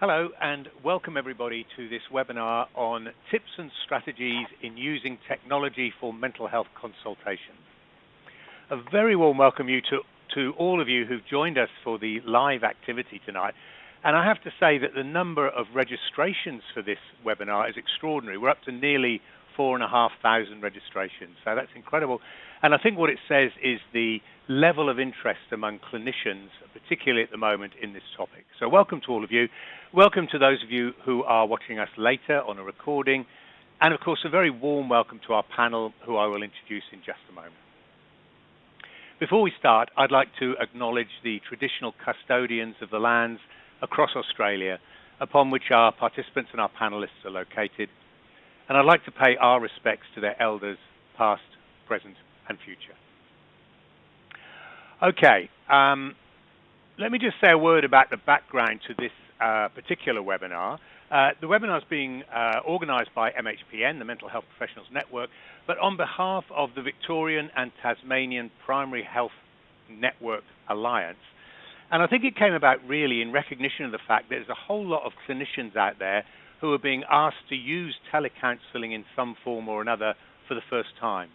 Hello and welcome everybody to this webinar on tips and strategies in using technology for mental health consultation. A very warm welcome you to, to all of you who've joined us for the live activity tonight. And I have to say that the number of registrations for this webinar is extraordinary. We're up to nearly four and a half thousand registrations. So that's incredible. And I think what it says is the level of interest among clinicians, particularly at the moment in this topic. So welcome to all of you. Welcome to those of you who are watching us later on a recording. And of course, a very warm welcome to our panel, who I will introduce in just a moment. Before we start, I'd like to acknowledge the traditional custodians of the lands across Australia upon which our participants and our panelists are located. And I'd like to pay our respects to their elders, past, present, and future. Okay, um, let me just say a word about the background to this uh, particular webinar. Uh, the webinar is being uh, organised by MHPN, the Mental Health Professionals Network, but on behalf of the Victorian and Tasmanian Primary Health Network Alliance. And I think it came about really in recognition of the fact that there's a whole lot of clinicians out there who are being asked to use telecounselling in some form or another for the first time.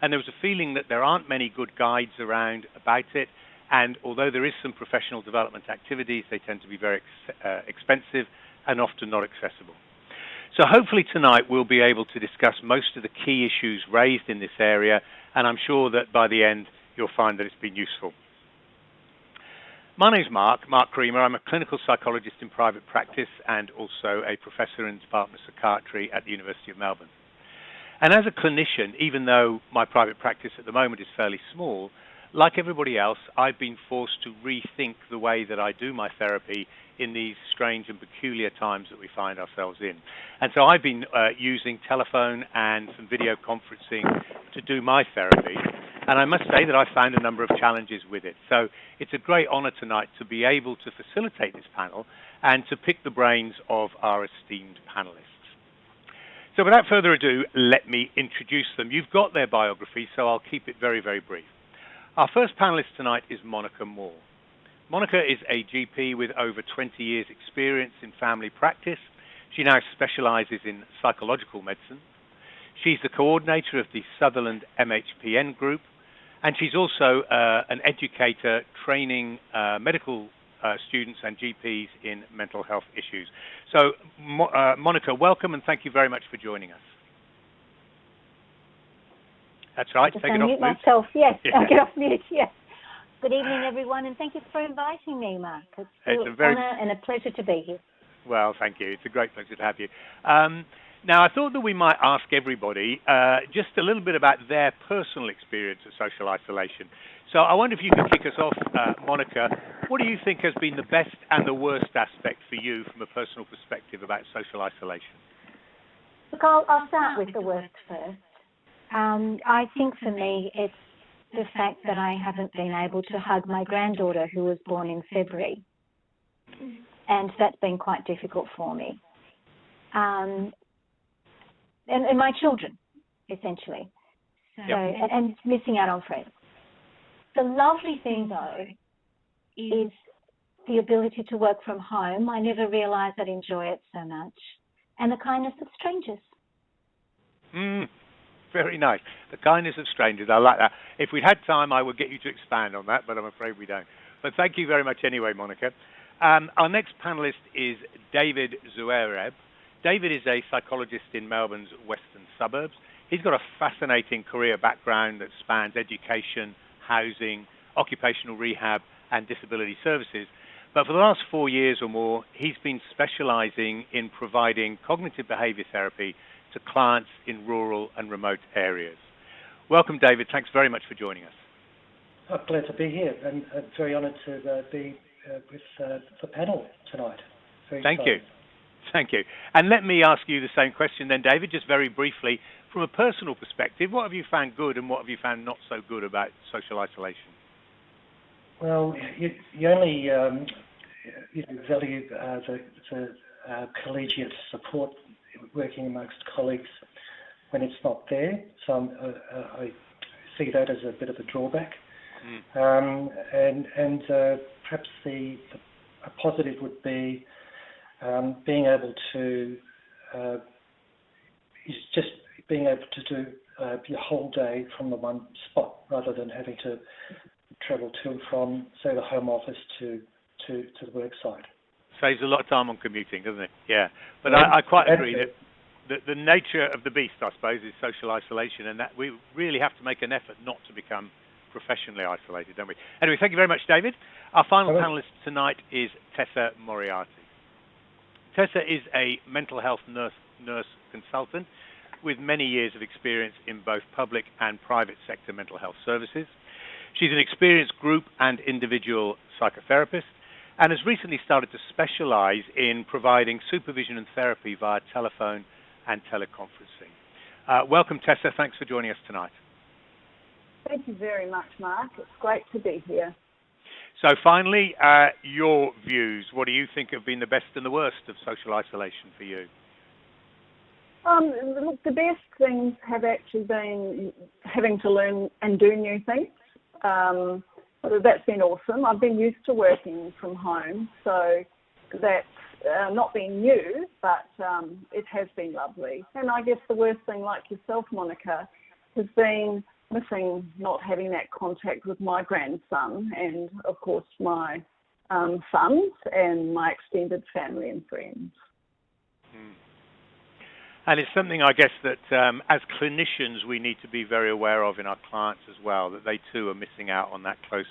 And there was a feeling that there aren't many good guides around about it. And although there is some professional development activities, they tend to be very ex uh, expensive and often not accessible. So hopefully tonight we'll be able to discuss most of the key issues raised in this area, and I'm sure that by the end you'll find that it's been useful. My name's Mark, Mark Creamer. I'm a clinical psychologist in private practice and also a professor in the Department of Psychiatry at the University of Melbourne. And as a clinician, even though my private practice at the moment is fairly small, like everybody else, I've been forced to rethink the way that I do my therapy in these strange and peculiar times that we find ourselves in. And so I've been uh, using telephone and some video conferencing to do my therapy. And I must say that I found a number of challenges with it. So it's a great honor tonight to be able to facilitate this panel and to pick the brains of our esteemed panelists. So without further ado, let me introduce them. You've got their biography, so I'll keep it very, very brief. Our first panelist tonight is Monica Moore. Monica is a GP with over 20 years experience in family practice. She now specializes in psychological medicine. She's the coordinator of the Sutherland MHPN group, and she's also uh, an educator training uh, medical uh, students and GPs in mental health issues. So, Mo uh, Monica, welcome and thank you very much for joining us. That's right. Take it off mute myself. Yes, yeah. I'll get off mute. Yes. Good evening, everyone, and thank you for inviting me, Mark. It's, it's a very... honor and a pleasure to be here. Well, thank you. It's a great pleasure to have you. Um, now, I thought that we might ask everybody uh, just a little bit about their personal experience of social isolation. So I wonder if you could kick us off, uh, Monica. What do you think has been the best and the worst aspect for you from a personal perspective about social isolation? Look, I'll, I'll start with the worst first. Um, I think for me, it's the fact that I haven't been able to hug my granddaughter who was born in February. And that's been quite difficult for me. Um, and, and, my children, essentially. So, yep. and, and missing out on friends. The lovely thing, though, is the ability to work from home. I never realized I'd enjoy it so much. And the kindness of strangers. Mm, very nice. The kindness of strangers. I like that. If we'd had time, I would get you to expand on that, but I'm afraid we don't. But thank you very much anyway, Monica. Um, our next panelist is David Zuereb. David is a psychologist in Melbourne's western suburbs. He's got a fascinating career background that spans education, housing, occupational rehab, and disability services. But for the last four years or more, he's been specializing in providing cognitive behavior therapy to clients in rural and remote areas. Welcome, David. Thanks very much for joining us. Oh, glad to be here and uh, very honored to uh, be uh, with uh, the panel tonight. Very Thank you. Thank you. And let me ask you the same question then, David, just very briefly from a personal perspective, what have you found good and what have you found not so good about social isolation? Well, you, you only um, you know, value uh, the, the uh, collegiate support working amongst colleagues when it's not there. So uh, uh, I see that as a bit of a drawback. Mm. Um, and and uh, perhaps the, the, a positive would be um, being able to uh, is just being able to do uh, your whole day from the one spot rather than having to travel to and from, say, the home office to to, to the work site. Saves a lot of time on commuting, doesn't it? Yeah, but I, I quite agree that the, the nature of the beast, I suppose, is social isolation, and that we really have to make an effort not to become professionally isolated, don't we? Anyway, thank you very much, David. Our final panelist tonight is Tessa Moriarty. Tessa is a mental health nurse, nurse consultant with many years of experience in both public and private sector mental health services. She's an experienced group and individual psychotherapist and has recently started to specialize in providing supervision and therapy via telephone and teleconferencing. Uh, welcome, Tessa. Thanks for joining us tonight. Thank you very much, Mark. It's great to be here. So, finally, uh, your views. What do you think have been the best and the worst of social isolation for you? Um, look, the best things have actually been having to learn and do new things. Um, that's been awesome. I've been used to working from home, so that's uh, not been new, but um, it has been lovely. And I guess the worst thing, like yourself, Monica, has been missing not having that contact with my grandson and, of course, my um, sons and my extended family and friends. And it's something I guess that um, as clinicians we need to be very aware of in our clients as well, that they too are missing out on that close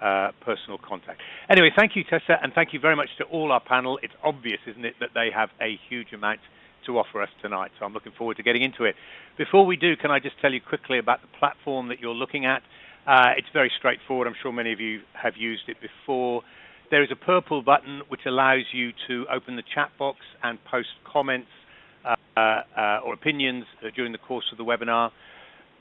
uh, personal contact. Anyway, thank you, Tessa, and thank you very much to all our panel. It's obvious, isn't it, that they have a huge amount to offer us tonight, so I'm looking forward to getting into it. Before we do, can I just tell you quickly about the platform that you're looking at? Uh, it's very straightforward. I'm sure many of you have used it before. There is a purple button which allows you to open the chat box and post comments or opinions uh, during the course of the webinar.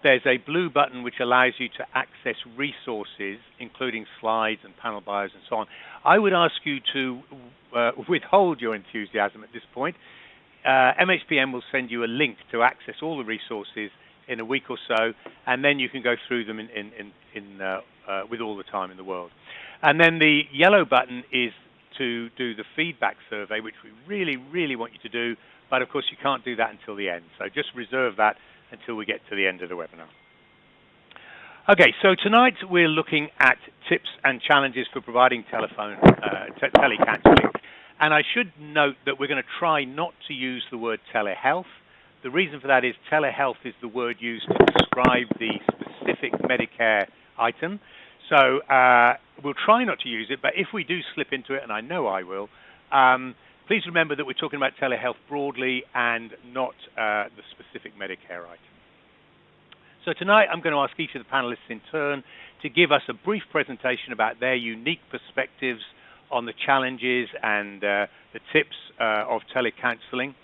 There's a blue button which allows you to access resources, including slides and panel bios and so on. I would ask you to uh, withhold your enthusiasm at this point. Uh, MHPN will send you a link to access all the resources in a week or so, and then you can go through them in, in, in, in uh, with all the time in the world. And then the yellow button is to do the feedback survey, which we really, really want you to do but of course, you can't do that until the end. So just reserve that until we get to the end of the webinar. Okay, so tonight we're looking at tips and challenges for providing telephone uh, telecounseling. And I should note that we're going to try not to use the word telehealth. The reason for that is telehealth is the word used to describe the specific Medicare item. So uh, we'll try not to use it, but if we do slip into it, and I know I will, um, Please remember that we're talking about telehealth broadly and not uh, the specific Medicare item. So tonight I'm going to ask each of the panelists in turn to give us a brief presentation about their unique perspectives on the challenges and uh, the tips uh, of telecounseling.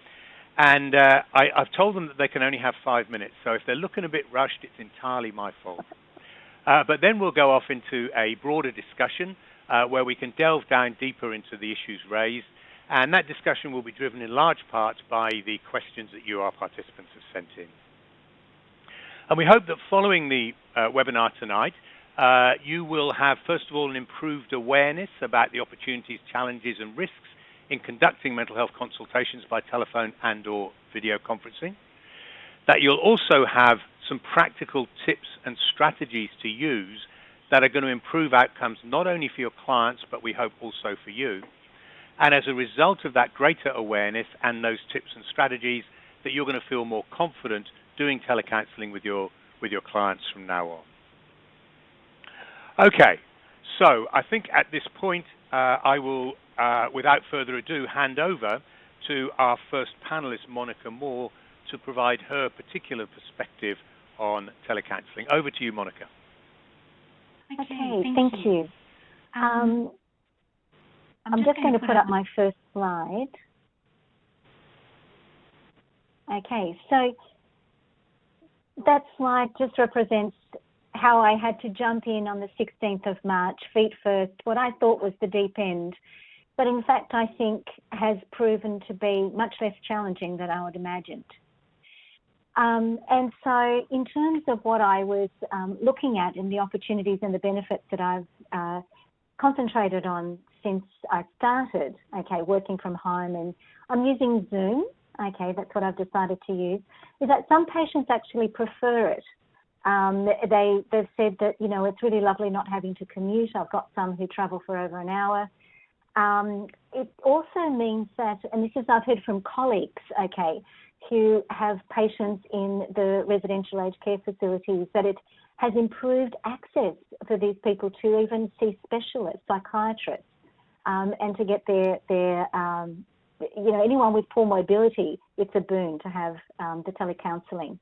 And uh, I, have told them that they can only have five minutes, so if they're looking a bit rushed, it's entirely my fault. Uh, but then we'll go off into a broader discussion uh, where we can delve down deeper into the issues raised and that discussion will be driven in large part by the questions that you, our participants, have sent in. And we hope that following the uh, webinar tonight, uh, you will have, first of all, an improved awareness about the opportunities, challenges, and risks in conducting mental health consultations by telephone and or video conferencing. That you'll also have some practical tips and strategies to use that are going to improve outcomes not only for your clients, but we hope also for you. And as a result of that greater awareness and those tips and strategies, that you're going to feel more confident doing telecounseling with your with your clients from now on. Okay, so I think at this point uh, I will, uh, without further ado, hand over to our first panelist, Monica Moore, to provide her particular perspective on telecounseling. Over to you, Monica. Okay, thank, thank you. you. Um, I'm, just going to put up my first slide. Okay, so that slide just represents how I had to jump in on the 16th of March, feet first, what I thought was the deep end, but in fact I think has proven to be much less challenging than I would imagined. Um, and so in terms of what I was um, looking at and the opportunities and the benefits that I've uh, concentrated on since I started, okay, working from home and I'm using Zoom, okay, that's what I've decided to use, is that some patients actually prefer it. Um, they, they've said that, you know, it's really lovely not having to commute. I've got some who travel for over an hour. Um, it also means that, and this is I've heard from colleagues, okay, who have patients in the residential aged care facilities, that it has improved access for these people to even see specialists, psychiatrists, um, and to get their their um, you know anyone with poor mobility. It's a boon to have um, the telecounselling.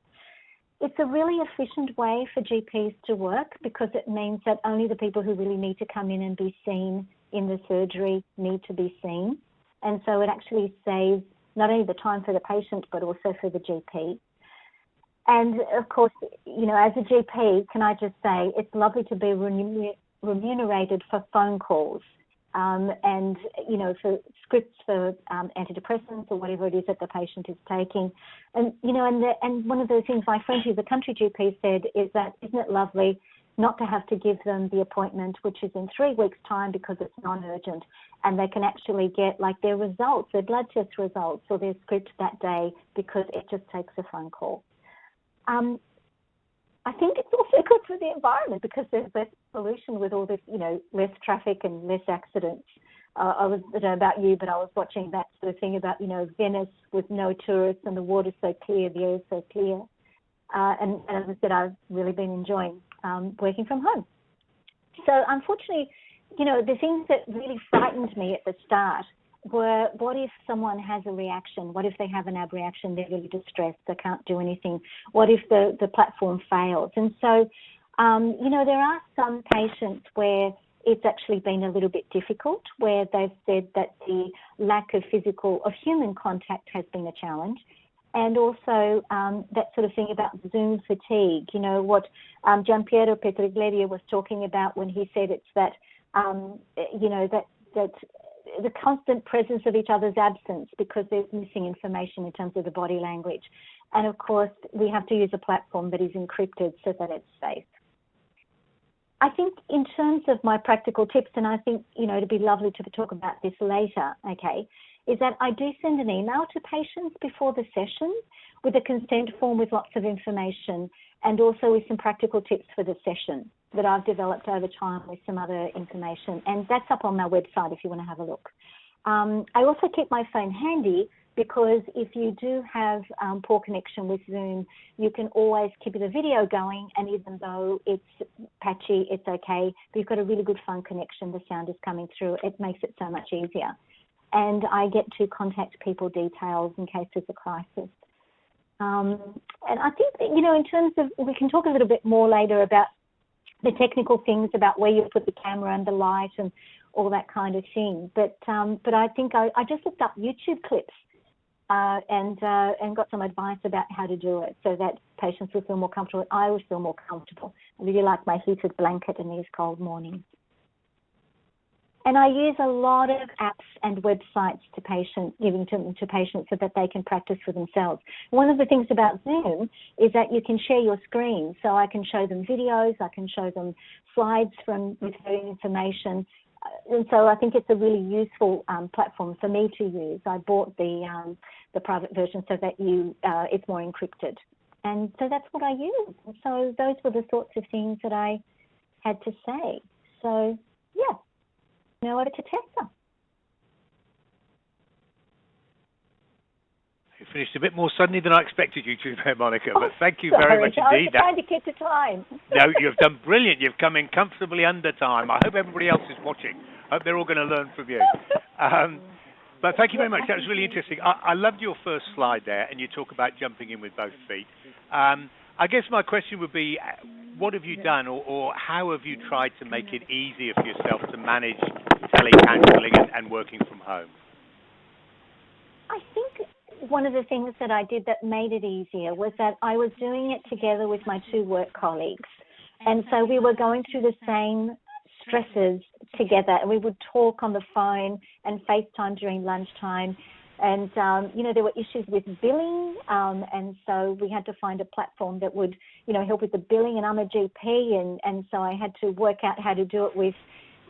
It's a really efficient way for GPs to work because it means that only the people who really need to come in and be seen in the surgery need to be seen, and so it actually saves not only the time for the patient but also for the GP. And of course, you know, as a GP, can I just say it's lovely to be remunerated for phone calls um, and, you know, for scripts for um, antidepressants or whatever it is that the patient is taking. And, you know, and, the, and one of the things my friend who's a country GP said is that, isn't it lovely not to have to give them the appointment, which is in three weeks' time because it's non-urgent, and they can actually get like their results, their blood test results, or their script that day because it just takes a phone call. Um, I think it's also good for the environment because there's less pollution with all this, you know, less traffic and less accidents. Uh, I was, I don't know about you, but I was watching that sort of thing about, you know, Venice with no tourists and the water's so clear, the air's so clear. Uh, and, and, as I said, I've really been enjoying um, working from home. So unfortunately, you know, the things that really frightened me at the start were what if someone has a reaction? What if they have an abreaction? They're really distressed. They can't do anything. What if the, the platform fails? And so, um, you know, there are some patients where it's actually been a little bit difficult, where they've said that the lack of physical, of human contact has been a challenge. And also um, that sort of thing about Zoom fatigue, you know, what um, Gianpiero Petriglieri was talking about when he said it's that, um, you know, that, that the constant presence of each other's absence because there's missing information in terms of the body language. And of course, we have to use a platform that is encrypted so that it's safe. I think in terms of my practical tips, and I think, you know, it'd be lovely to talk about this later, okay, is that I do send an email to patients before the session with a consent form with lots of information and also with some practical tips for the session that I've developed over time with some other information. And that's up on my website if you want to have a look. Um, I also keep my phone handy because if you do have um, poor connection with Zoom, you can always keep the video going, and even though it's patchy, it's okay. But you've got a really good phone connection, the sound is coming through. It makes it so much easier. And I get to contact people details in case there's a crisis. Um, and I think that, you know, in terms of, we can talk a little bit more later about the technical things about where you put the camera and the light and all that kind of thing. But um, but I think I, I just looked up YouTube clips uh, and uh, and got some advice about how to do it so that patients will feel more comfortable. I will feel more comfortable. I really like my heated blanket in these cold mornings. And I use a lot of apps and websites to patients, giving to, to patients so that they can practice for themselves. One of the things about Zoom is that you can share your screen. So I can show them videos, I can show them slides from with information. Uh, and so I think it's a really useful um, platform for me to use. I bought the um, the private version so that you uh, it's more encrypted, and so that's what I use. So those were the sorts of things that I had to say. So yeah. Now over to Tessa. You finished a bit more suddenly than I expected you to, Monica, but oh, thank you sorry. very much indeed. I was trying to keep the time. no, you've done brilliant. You've come in comfortably under time. I hope everybody else is watching. I hope they're all going to learn from you. Um, but thank you very much. That was really interesting. I, I, loved your first slide there, and you talk about jumping in with both feet. Um, I guess my question would be, uh, what have you done, or, or, how have you tried to make it easier for yourself to manage telecounseling and, and working from home? I think one of the things that I did that made it easier was that I was doing it together with my two work colleagues. And so we were going through the same stresses together and we would talk on the phone and FaceTime during lunchtime and um, you know there were issues with billing, um, and so we had to find a platform that would you know help with the billing. And I'm a GP, and and so I had to work out how to do it with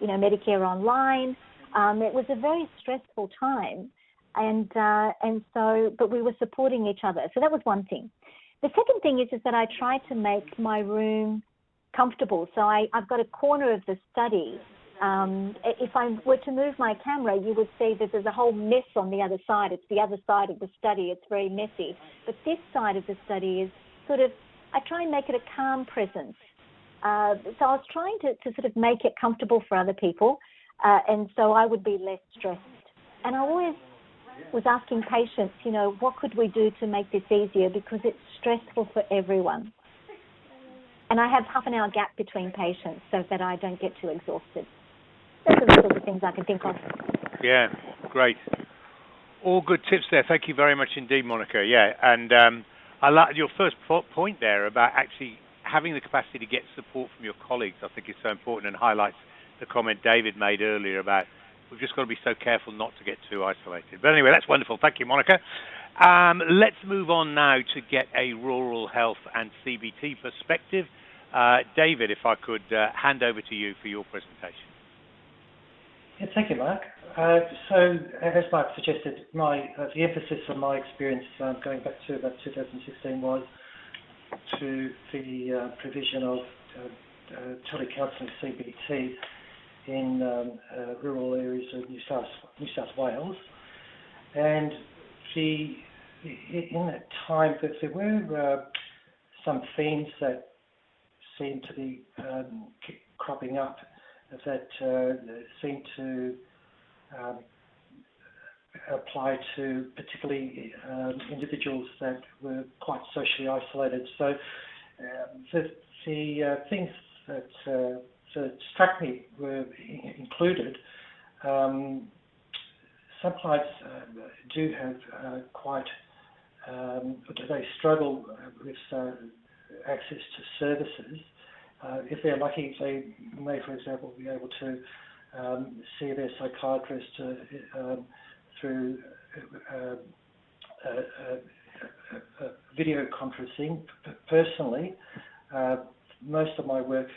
you know Medicare Online. Um, it was a very stressful time, and uh, and so, but we were supporting each other. So that was one thing. The second thing is is that I tried to make my room comfortable. So I, I've got a corner of the study. Um, if I were to move my camera, you would see that there's a whole mess on the other side. It's the other side of the study. It's very messy. But this side of the study is sort of, I try and make it a calm presence. Uh, so I was trying to, to sort of make it comfortable for other people. Uh, and so I would be less stressed. And I always was asking patients, you know, what could we do to make this easier because it's stressful for everyone. And I have half an hour gap between patients so that I don't get too exhausted. Those are the sort of things I can think of. Yeah, great. All good tips there. Thank you very much indeed, Monica. Yeah, and um, I like your first point there about actually having the capacity to get support from your colleagues. I think is so important and highlights the comment David made earlier about we've just got to be so careful not to get too isolated. But anyway, that's wonderful. Thank you, Monica. Um, let's move on now to get a rural health and CBT perspective. Uh, David, if I could uh, hand over to you for your presentation. Yeah, thank you, Mark. Uh, so, as Mark suggested, my uh, the emphasis of my experience um, going back to about 2016 was to the uh, provision of uh, telecounselling CBT in um, rural areas of New South New South Wales, and the in that time that there were some themes that seemed to be um, cropping up that uh, seem to um, apply to particularly um, individuals that were quite socially isolated. So um, the, the uh, things that, uh, that struck me were included. Um, some clients uh, do have uh, quite, um, they struggle with access to services. Uh, if they're lucky, they may, for example, be able to um, see their psychiatrist uh, um, through uh, video conferencing. Personally, uh, most of my work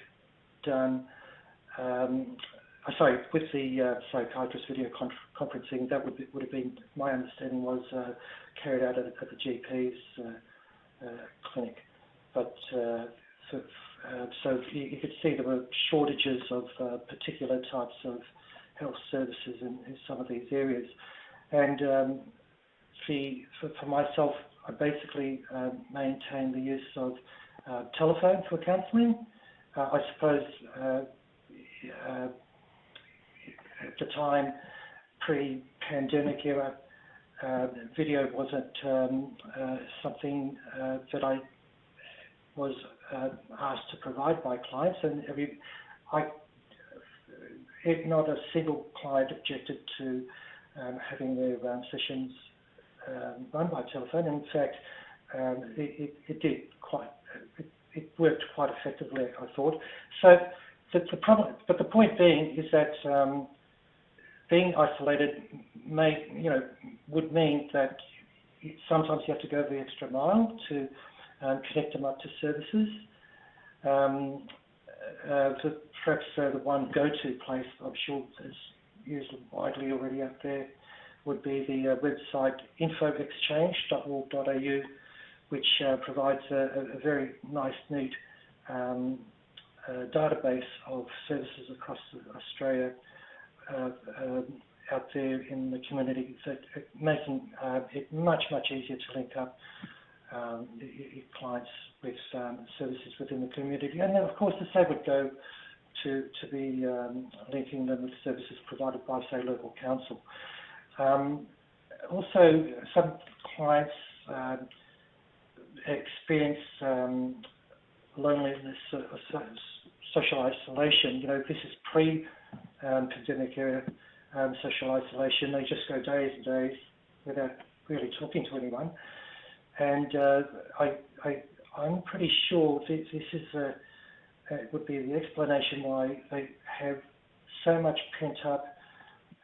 done, um, uh, sorry, with the uh, psychiatrist video conferencing, that would, be, would have been, my understanding was carried out at, at the GP's clinic but uh, so, uh, so you, you, could see there were shortages of uh, particular types of health services in, in some of these areas. And um, the, for, for, myself, I basically uh, maintain the use of uh, telephone for counselling. Uh, I suppose at the time, pre-pandemic era, video wasn't um, something that I was uh, asked to provide by clients, and I, not a single client objected to um, having their um, sessions um, run by telephone. In fact, um, it, it, it, did quite, it, it, worked quite effectively, I thought. So the, the problem, but the point being is that um, being isolated may, you know, would mean that sometimes you have to go the extra mile to um, connect them up to services. Um, uh, perhaps uh, the one go-to place I'm sure is used widely already out there would be the uh, website infoxchange.org.au, which uh, provides a, a, very nice, neat um, uh, database of services across Australia uh, um, out there in the community, so making it much, much easier to link up um, clients with um, services within the community. And then, of course, the same would go to, to be um, linking them with services provided by, say, local council. Um, also, some clients uh, experience um, loneliness, uh, social isolation. You know, this is pre-pandemic era social isolation. They just go days and days without really talking to anyone and uh, I, I, I'm pretty sure this, this is a, would be the explanation why they have so much pent up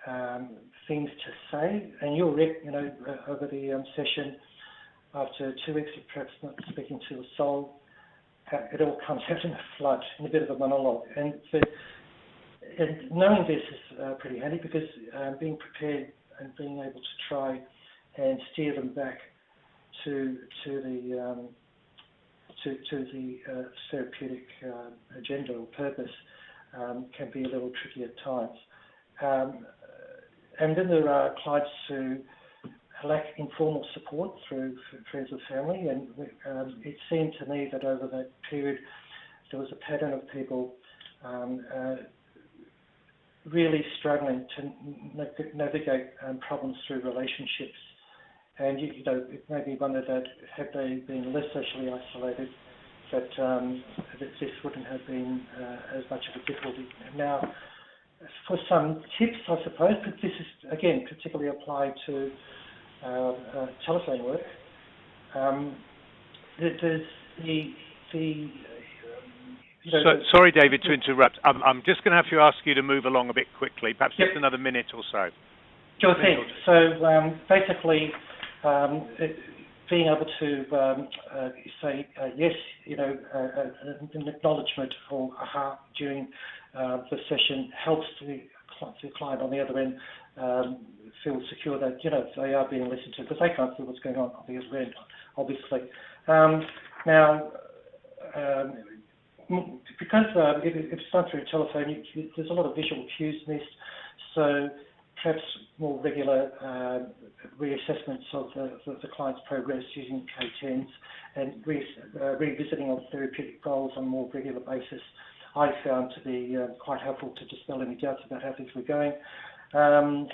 um, things to say. And you'll, you know, uh, over the um, session, after two weeks of perhaps not speaking to a soul, it all comes out in a flood, in a bit of a monologue. And and knowing this is uh, pretty handy because um, being prepared and being able to try and steer them back to to the um, to, to the uh, therapeutic uh, agenda or purpose um, can be a little tricky at times. Um, and then there are clients who lack informal support through friends or family, and um, it seemed to me that over that period there was a pattern of people um, uh, really struggling to navigate um, problems through relationships. And you, you, know, it made me wonder that had they been less socially isolated, that, um, that this wouldn't have been uh, as much of a difficulty. Now, for some tips, I suppose, but this is again particularly applied to uh, uh, telephone work. Um, there's the the so, sorry, David, to interrupt. I'm, I'm just going to have to ask you to move along a bit quickly, perhaps yep. just another minute or so. Sure thing. So um, basically, um, being able to um, uh, say uh, yes, you know, uh, uh an acknowledgement or aha during uh, the session helps the, the, client on the other end um, feel secure that you know they are being listened to because they can't see what's going on on the other end, obviously. Um, now um, because if, it's done through a telephone, you, there's a lot of visual cues missed. So perhaps more regular uh, reassessments of the, the, the, client's progress using K10s and re, uh, revisiting of therapeutic goals on a more regular basis, I found to be uh, quite helpful to dispel any doubts about how things were going. Um,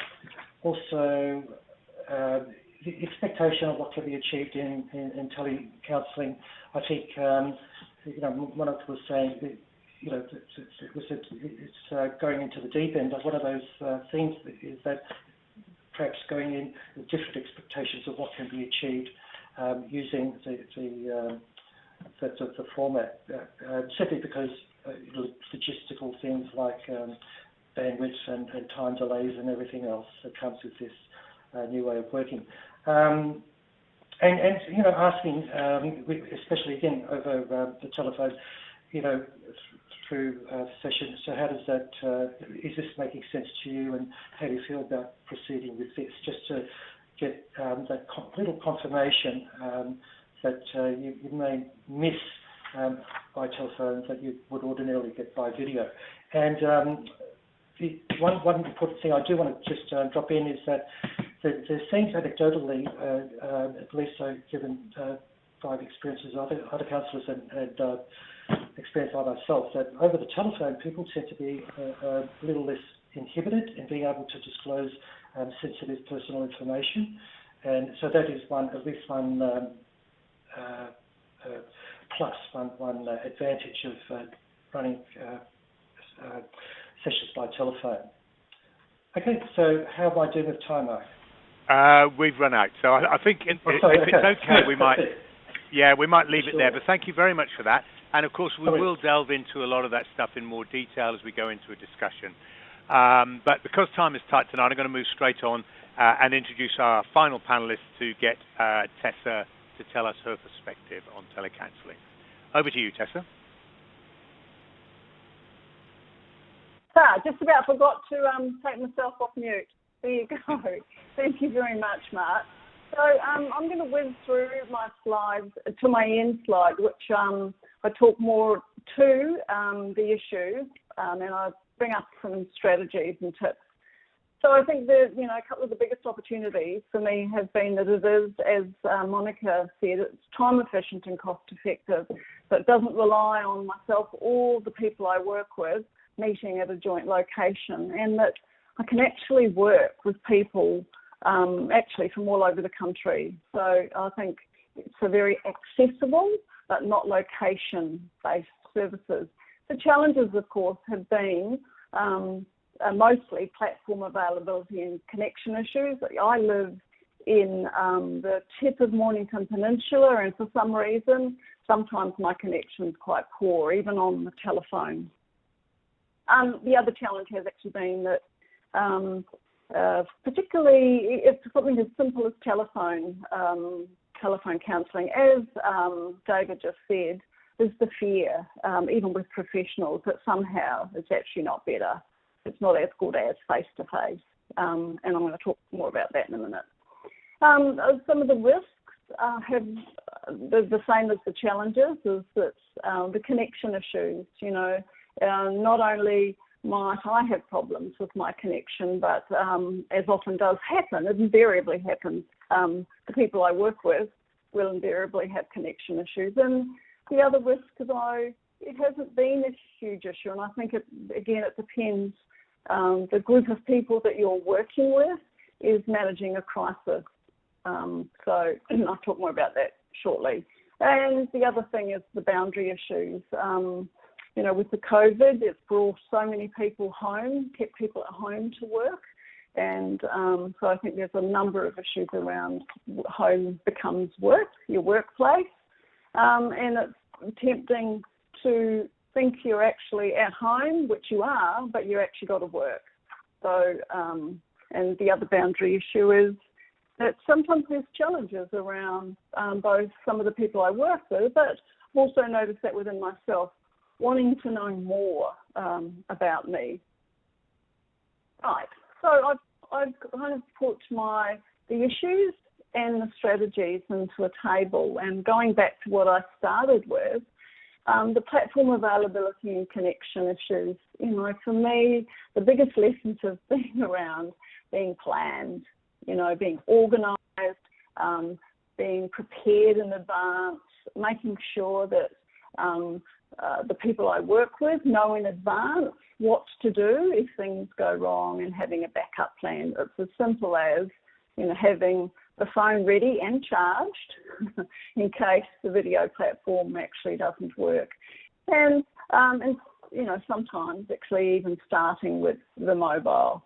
also, uh, the expectation of what can be achieved in, in, in telecounselling, I think um, you know, Monica was saying, you know, it was it's uh, going into the deep end. But one of those uh, things is that perhaps going in with different expectations of what can be achieved um, using the the, um, the, the, format, uh, uh, simply because uh, logistical things like um, bandwidth and, and, time delays and everything else that comes with this uh, new way of working. Um, and, and you know, asking, um, especially again over the telephone, you know, through uh, session. So how does that? Uh, is this making sense to you? And how do you feel about proceeding with this? Just to get um, that little confirmation um, that uh, you, you, may miss um, by telephone that you would ordinarily get by video. And um, the one one important thing I do want to just uh, drop in is that there, there seems anecdotally, uh, uh, at least so given uh, by experiences of other, other counsellors and, and uh, experience by myself, that over the telephone people tend to be uh, a little less inhibited in being able to disclose um, sensitive personal information. And so that is one, at least one um, uh, plus, one, one advantage of running sessions by telephone. Okay, so how am I doing with time, Mark? Uh, we've run out, so I, I think in, oh, sorry, if okay. it's okay, we might. Yeah, we might leave sure. it there. But thank you very much for that. And of course, we will delve into a lot of that stuff in more detail as we go into a discussion. Um, but because time is tight tonight, I'm going to move straight on uh, and introduce our final panelist to get uh, Tessa to tell us her perspective on telecounselling. Over to you, Tessa. Ah, just about forgot to um, take myself off mute. There you go. Thank you very much, Mark. So um, I'm going to whiz through my slides to my end slide, which um, I talk more to um, the issue um, and I bring up some strategies and tips. So I think that you know a couple of the biggest opportunities for me have been that it is, as uh, Monica said, it's time efficient and cost effective. So it doesn't rely on myself or the people I work with meeting at a joint location, and that I can actually work with people um, actually from all over the country. So I think it's a very accessible but not location-based services. The challenges, of course, have been um, uh, mostly platform availability and connection issues. I live in um, the tip of Mornington Peninsula, and for some reason, sometimes my connection is quite poor, even on the telephone. Um, the other challenge has actually been that um, uh, particularly if something as simple as telephone um, telephone counselling, as um, David just said, is the fear, um, even with professionals, that somehow it's actually not better it's not as good as face to face. And I'm going to talk more about that in a minute. Um, some of the risks uh, have the, the, same as the challenges is that um, the connection issues. You know, uh, not only might I have problems with my connection, but um, as often does happen, it invariably happens. Um, the people I work with will invariably have connection issues. And the other risk, though, it hasn't been a huge issue, and I think it again it depends. Um, the group of people that you're working with is managing a crisis. Um, so I'll talk more about that shortly. And the other thing is the boundary issues. Um, you know, with the COVID, it's brought so many people home, kept people at home to work. And um, so I think there's a number of issues around home becomes work, your workplace. Um, and it's tempting to think you're actually at home, which you are, but you actually got to work. So, um, and the other boundary issue is that sometimes there's challenges around um, both some of the people I work with, but I've also noticed that within myself, wanting to know more um, about me. Right. So I've, I've kind of put my the issues and the strategies into a table, and going back to what I started with, um, the platform availability and connection issues. You know, for me, the biggest lessons have been around being planned, you know, being organised, um, being prepared in advance, making sure that um, uh, the people I work with know in advance what to do if things go wrong and having a backup plan. It's as simple as, you know, having the phone ready and charged in case the video platform actually doesn't work. And, um, and you know, sometimes actually even starting with the mobile.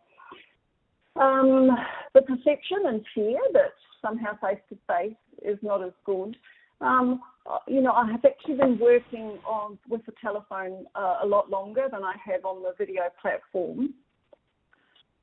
Um, the perception and fear that somehow face to face is not as good. Um, you know, I have actually been working on with the telephone uh, a lot longer than I have on the video platform,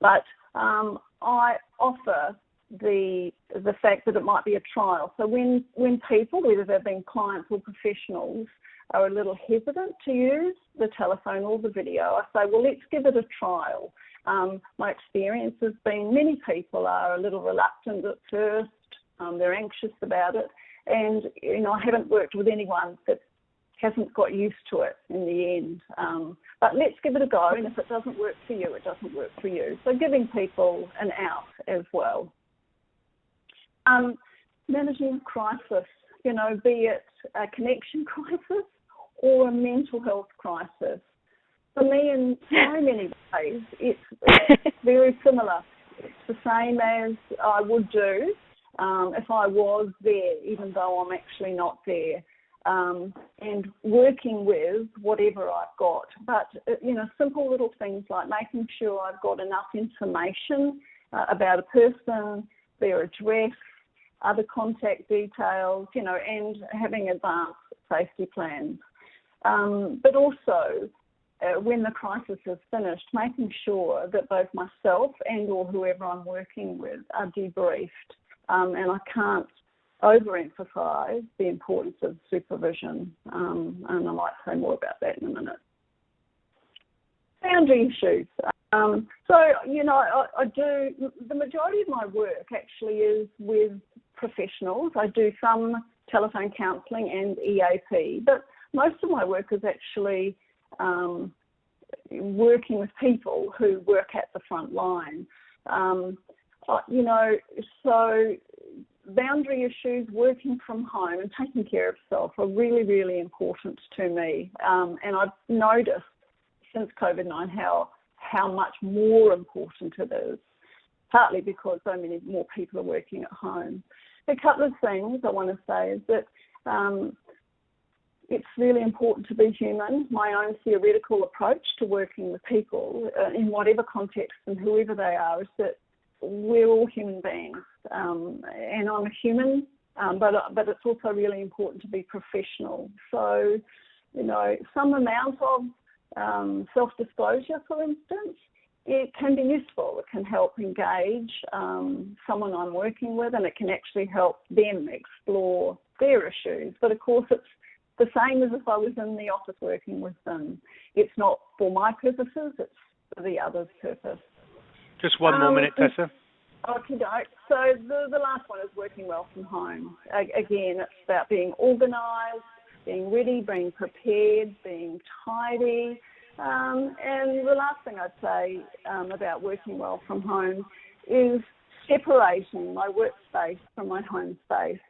but um, I offer the the fact that it might be a trial. So when when people, whether they've been clients or professionals, are a little hesitant to use the telephone or the video, I say, well, let's give it a trial. Um, my experience has been many people are a little reluctant at first. Um, they're anxious about it, and you know I haven't worked with anyone that hasn't got used to it in the end. Um, but let's give it a go, and if it doesn't work for you, it doesn't work for you. So giving people an out as well. Um, managing crisis, you know, be it a connection crisis or a mental health crisis. For me, in so many ways, it's, it's very similar. It's the same as I would do um, if I was there, even though I'm actually not there. Um, and working with whatever I've got. But, uh, you know, simple little things like making sure I've got enough information uh, about a person, their address, other contact details, you know, and having advanced safety plans. Um, but also, uh, when the crisis is finished, making sure that both myself and or whoever I'm working with are debriefed. Um, and I can't overemphasise the importance of supervision, um, and I might say more about that in a minute. Boundary issues. Um, so, you know, I, I, do, the majority of my work actually is with professionals. I do some telephone counselling and EAP, but most of my work is actually um, working with people who work at the front line. Um, you know, so boundary issues, working from home, and taking care of self are really, really important to me. Um, and I've noticed since COVID 19 how how much more important it is, partly because so many more people are working at home a couple of things I want to say is that um, it's really important to be human. My own theoretical approach to working with people uh, in whatever context and whoever they are is that we're all human beings, um, and I'm a human, um, but but it's also really important to be professional. So, you know, some amount of um, self-disclosure, for instance, it can be useful. It can help engage um, someone I'm working with, and it can actually help them explore their issues. But of course, it's the same as if I was in the office working with them. It's not for my purposes. It's for the other's purpose. Just one more Um, minute, Tessa. Okay, so the, the last one is working well from home. Again, it's about being organised, being ready, being prepared, being tidy. Um, and the last thing I'd say um, about working well from home is separating my workspace from my home space.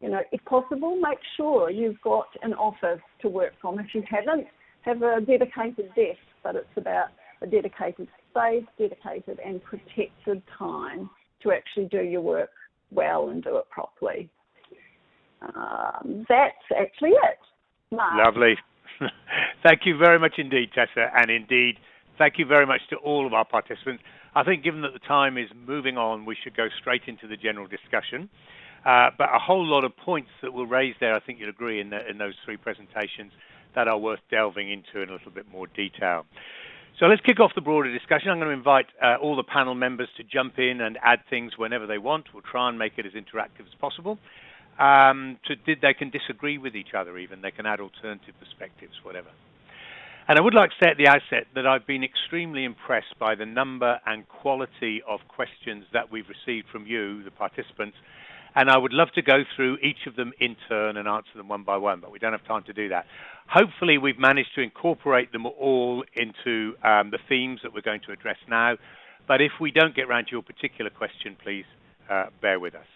You know, if possible, make sure you've got an office to work from. If you haven't, have a dedicated desk, but it's about a dedicated space, dedicated and protected time to actually do your work well and do it properly. Um, that's actually it. Mark. Lovely. thank you very much indeed, Tessa, and indeed, thank you very much to all of our participants. I think given that the time is moving on, we should go straight into the general discussion. Uh, but a whole lot of points that were raised there, I think you'll agree, in, the, in those three presentations that are worth delving into in a little bit more detail. So let's kick off the broader discussion. I'm going to invite uh, all the panel members to jump in and add things whenever they want. We'll try and make it as interactive as possible. Um, to, they can disagree with each other even. They can add alternative perspectives, whatever. And I would like to say at the outset that I've been extremely impressed by the number and quality of questions that we've received from you, the participants, and I would love to go through each of them in turn and answer them one by one, but we don't have time to do that. Hopefully, we've managed to incorporate them all into um, the themes that we're going to address now. But if we don't get around to your particular question, please uh, bear with us.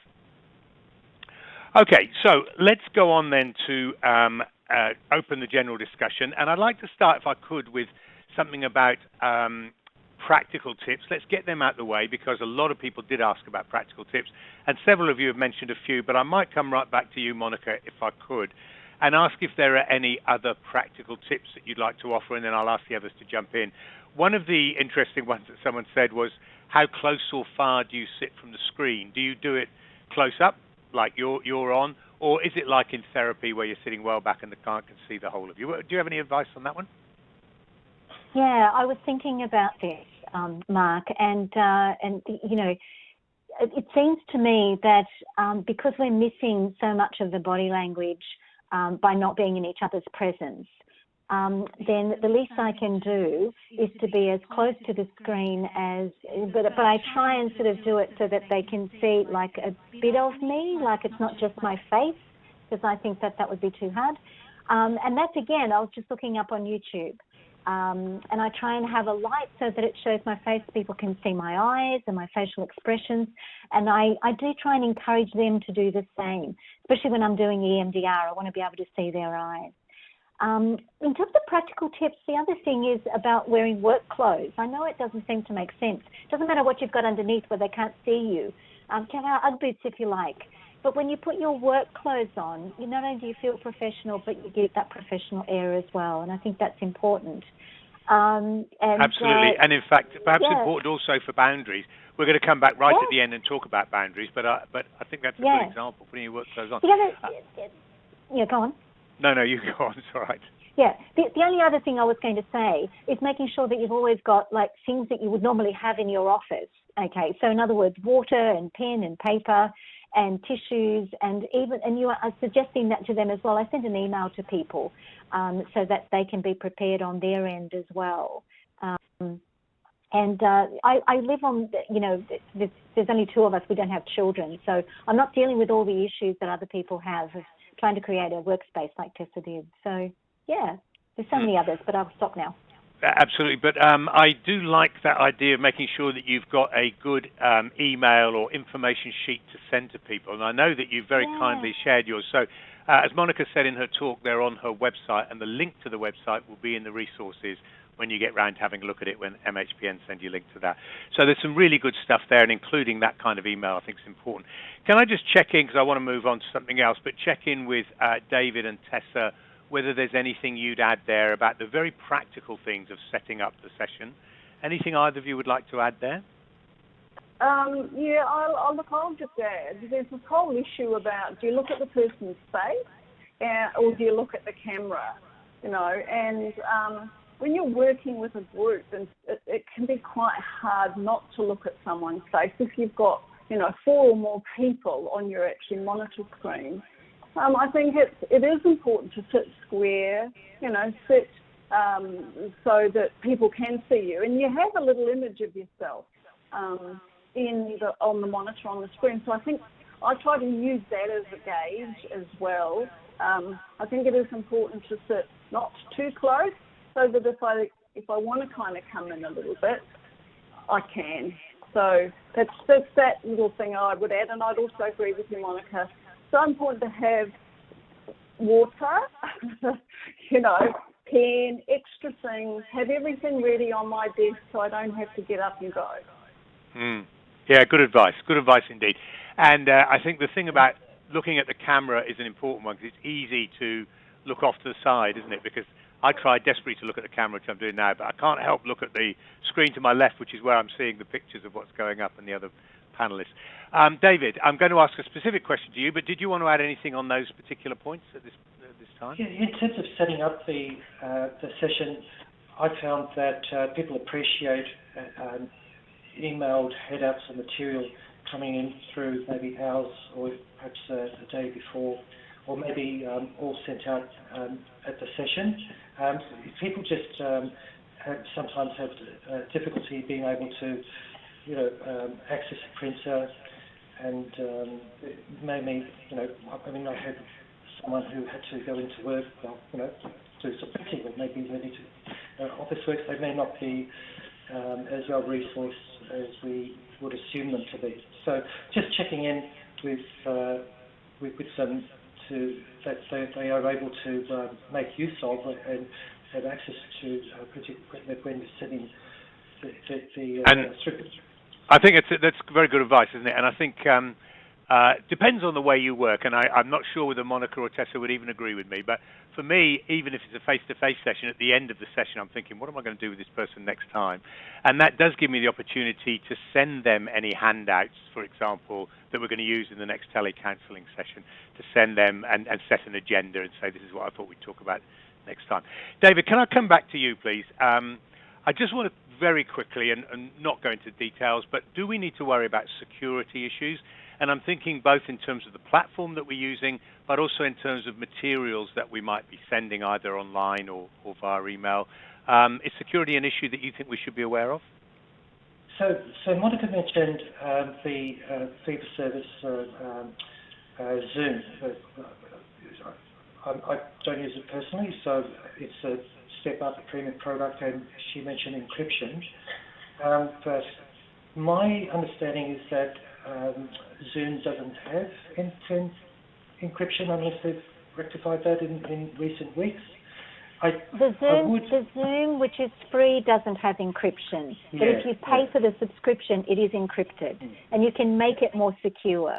Okay, so let's go on then to um, uh, open the general discussion. And I'd like to start, if I could, with something about um, practical tips. Let's get them out of the way because a lot of people did ask about practical tips, and several of you have mentioned a few, but I might come right back to you, Monica, if I could, and ask if there are any other practical tips that you'd like to offer, and then I'll ask the others to jump in. One of the interesting ones that someone said was, how close or far do you sit from the screen? Do you do it close up, like you're, you're on, or is it like in therapy where you're sitting well back and the client can see the whole of you? Do you have any advice on that one? Yeah, I was thinking about this, um, Mark, and uh, and you know, it, seems to me that um, because we're missing so much of the body language um, by not being in each other's presence, um, then the least I can do is to be as close to the screen as, but but I try and sort of do it so that they can see like a bit of me, like it's not just my face, because I think that that would be too hard. Um, and that's again, I was just looking up on YouTube. Um, and I try and have a light so that it shows my face. People can see my eyes and my facial expressions. And I, I do try and encourage them to do the same, especially when I'm doing EMDR. I want to be able to see their eyes. Um, in terms of practical tips, the other thing is about wearing work clothes. I know it doesn't seem to make sense. It doesn't matter what you've got underneath where they can't see you. Um, can wear UGG boots if you like. But when you put your work clothes on, you not only do you feel professional, but you get that professional air as well. And I think that's important. Um, and, Absolutely. Uh, and in fact, perhaps yeah. important also for boundaries. We're going to come back right yeah. at the end and talk about boundaries, but uh, but I think that's a yeah. good example, putting your work clothes on. The other, uh, yeah, go on. No, no, you go on. It's all right. Yeah. The, the only other thing I was going to say is making sure that you've always got like things that you would normally have in your office. Okay. So in other words, water and pen and paper and tissues and even and you are suggesting that to them as well. I send an email to people um, so that they can be prepared on their end as well. Um, and uh, I, I, live on, you know, there's, there's, only two of us. We don't have children, so I'm not dealing with all the issues that other people have of trying to create a workspace like Tessa did. So yeah, there's so many others, but I'll stop now. Absolutely, but um, I do like that idea of making sure that you've got a good um, email or information sheet to send to people. And I know that you very yeah. kindly shared yours. So, uh, as Monica said in her talk, they're on her website, and the link to the website will be in the resources when you get round to having a look at it when MHPN send you a link to that. So there's some really good stuff there, and including that kind of email I think is important. Can I just check in, because I want to move on to something else, but check in with uh, David and Tessa whether there's anything you'd add there about the very practical things of setting up the session. Anything either of you would like to add there? Um, yeah, I'll, I'll look. I'll just add. There's this whole issue about do you look at the person's face, or do you look at the camera? You know, and um, when you're working with a group, and it, it can be quite hard not to look at someone's face if you've got you know four or more people on your actually monitor screen. Um, I think it's, it is important to sit square, you know, sit um, so that people can see you, and you have a little image of yourself um, in the, on the monitor on the screen. So I think I try to use that as a gauge as well. Um, I think it is important to sit not too close, so that if I if I want to kind of come in a little bit, I can. So that's that's that little thing I would add, and I'd also agree with you, Monica. So important to have water, you know, pen, extra things, have everything ready on my desk so I don't have to get up and go. Mm. Yeah, good advice. Good advice indeed. And uh, I think the thing about looking at the camera is an important one because it's easy to look off to the side, isn't it? Because I try desperately to look at the camera, which I'm doing now, but I can't help look at the screen to my left, which is where I'm seeing the pictures of what's going up and the other panelists. Um, David, I'm going to ask a specific question to you, but did you want to add anything on those particular points at this, time? Yeah, in terms of setting up the uh, the session, I found that uh, people appreciate uh, um, emailed head-ups and material coming in through maybe hours or perhaps a day before, or maybe um, all sent out at the session. People just sometimes have difficulty being able to, you know, um, access a printer, and um, it made me, you know, I mean, I had someone who had to go into work, well, you know, do some printing, or maybe they need to uh, office work. They may not be um, as well resourced as we would assume them to be. So just checking in with uh, with, with them to that they, they are able to uh, make use of and have access to uh, particularly when you're setting the, the, the uh, and I think it's that's very good advice, isn't it? And I think um, uh, depends on the way you work, and I, am not sure whether Monica or Tessa would even agree with me. But for me, even if it's a face-to-face session, at the end of the session, I'm thinking, what am I going to do with this person next time? And that does give me the opportunity to send them any handouts, for example, that we're going to use in the next telecounselling session, to send them and, and set an agenda and say, this is what I thought we'd talk about next time. David, can I come back to you, please? Um, I just want to very quickly and, and not go into details, but do we need to worry about security issues? And I'm thinking both in terms of the platform that we're using, but also in terms of materials that we might be sending either online or, or via email. Um, is security an issue that you think we should be aware of? So, so Monica mentioned um, the uh, fee for service uh, um, uh, Zoom. I, I, don't use it personally, so it's a step up, a premium product, and she mentioned encryption. Um, but my understanding is that um, Zoom doesn't have end-to-end encryption unless they've rectified that in, in recent weeks. I, the Zoom, would, the Zoom, which is free, doesn't have encryption. But if you pay yeah. for the subscription, it is encrypted, mm. and you can make it more secure.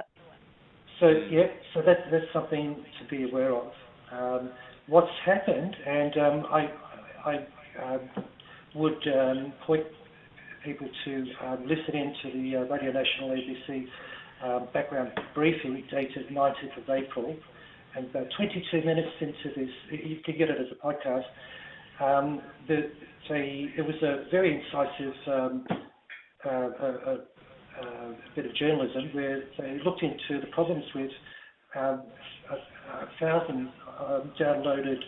So yeah, so that, that's something to be aware of. Um, what's happened, and um, I, I uh, would um, point people to um, listen in to the uh, Radio National ABC um, background briefing dated 19th of April. And about 22 minutes into this, you can get it as a podcast. Um, the, they, it was a very incisive um, uh, a, a, bit of journalism where they looked into the problems with um, a, a thousand um, downloaded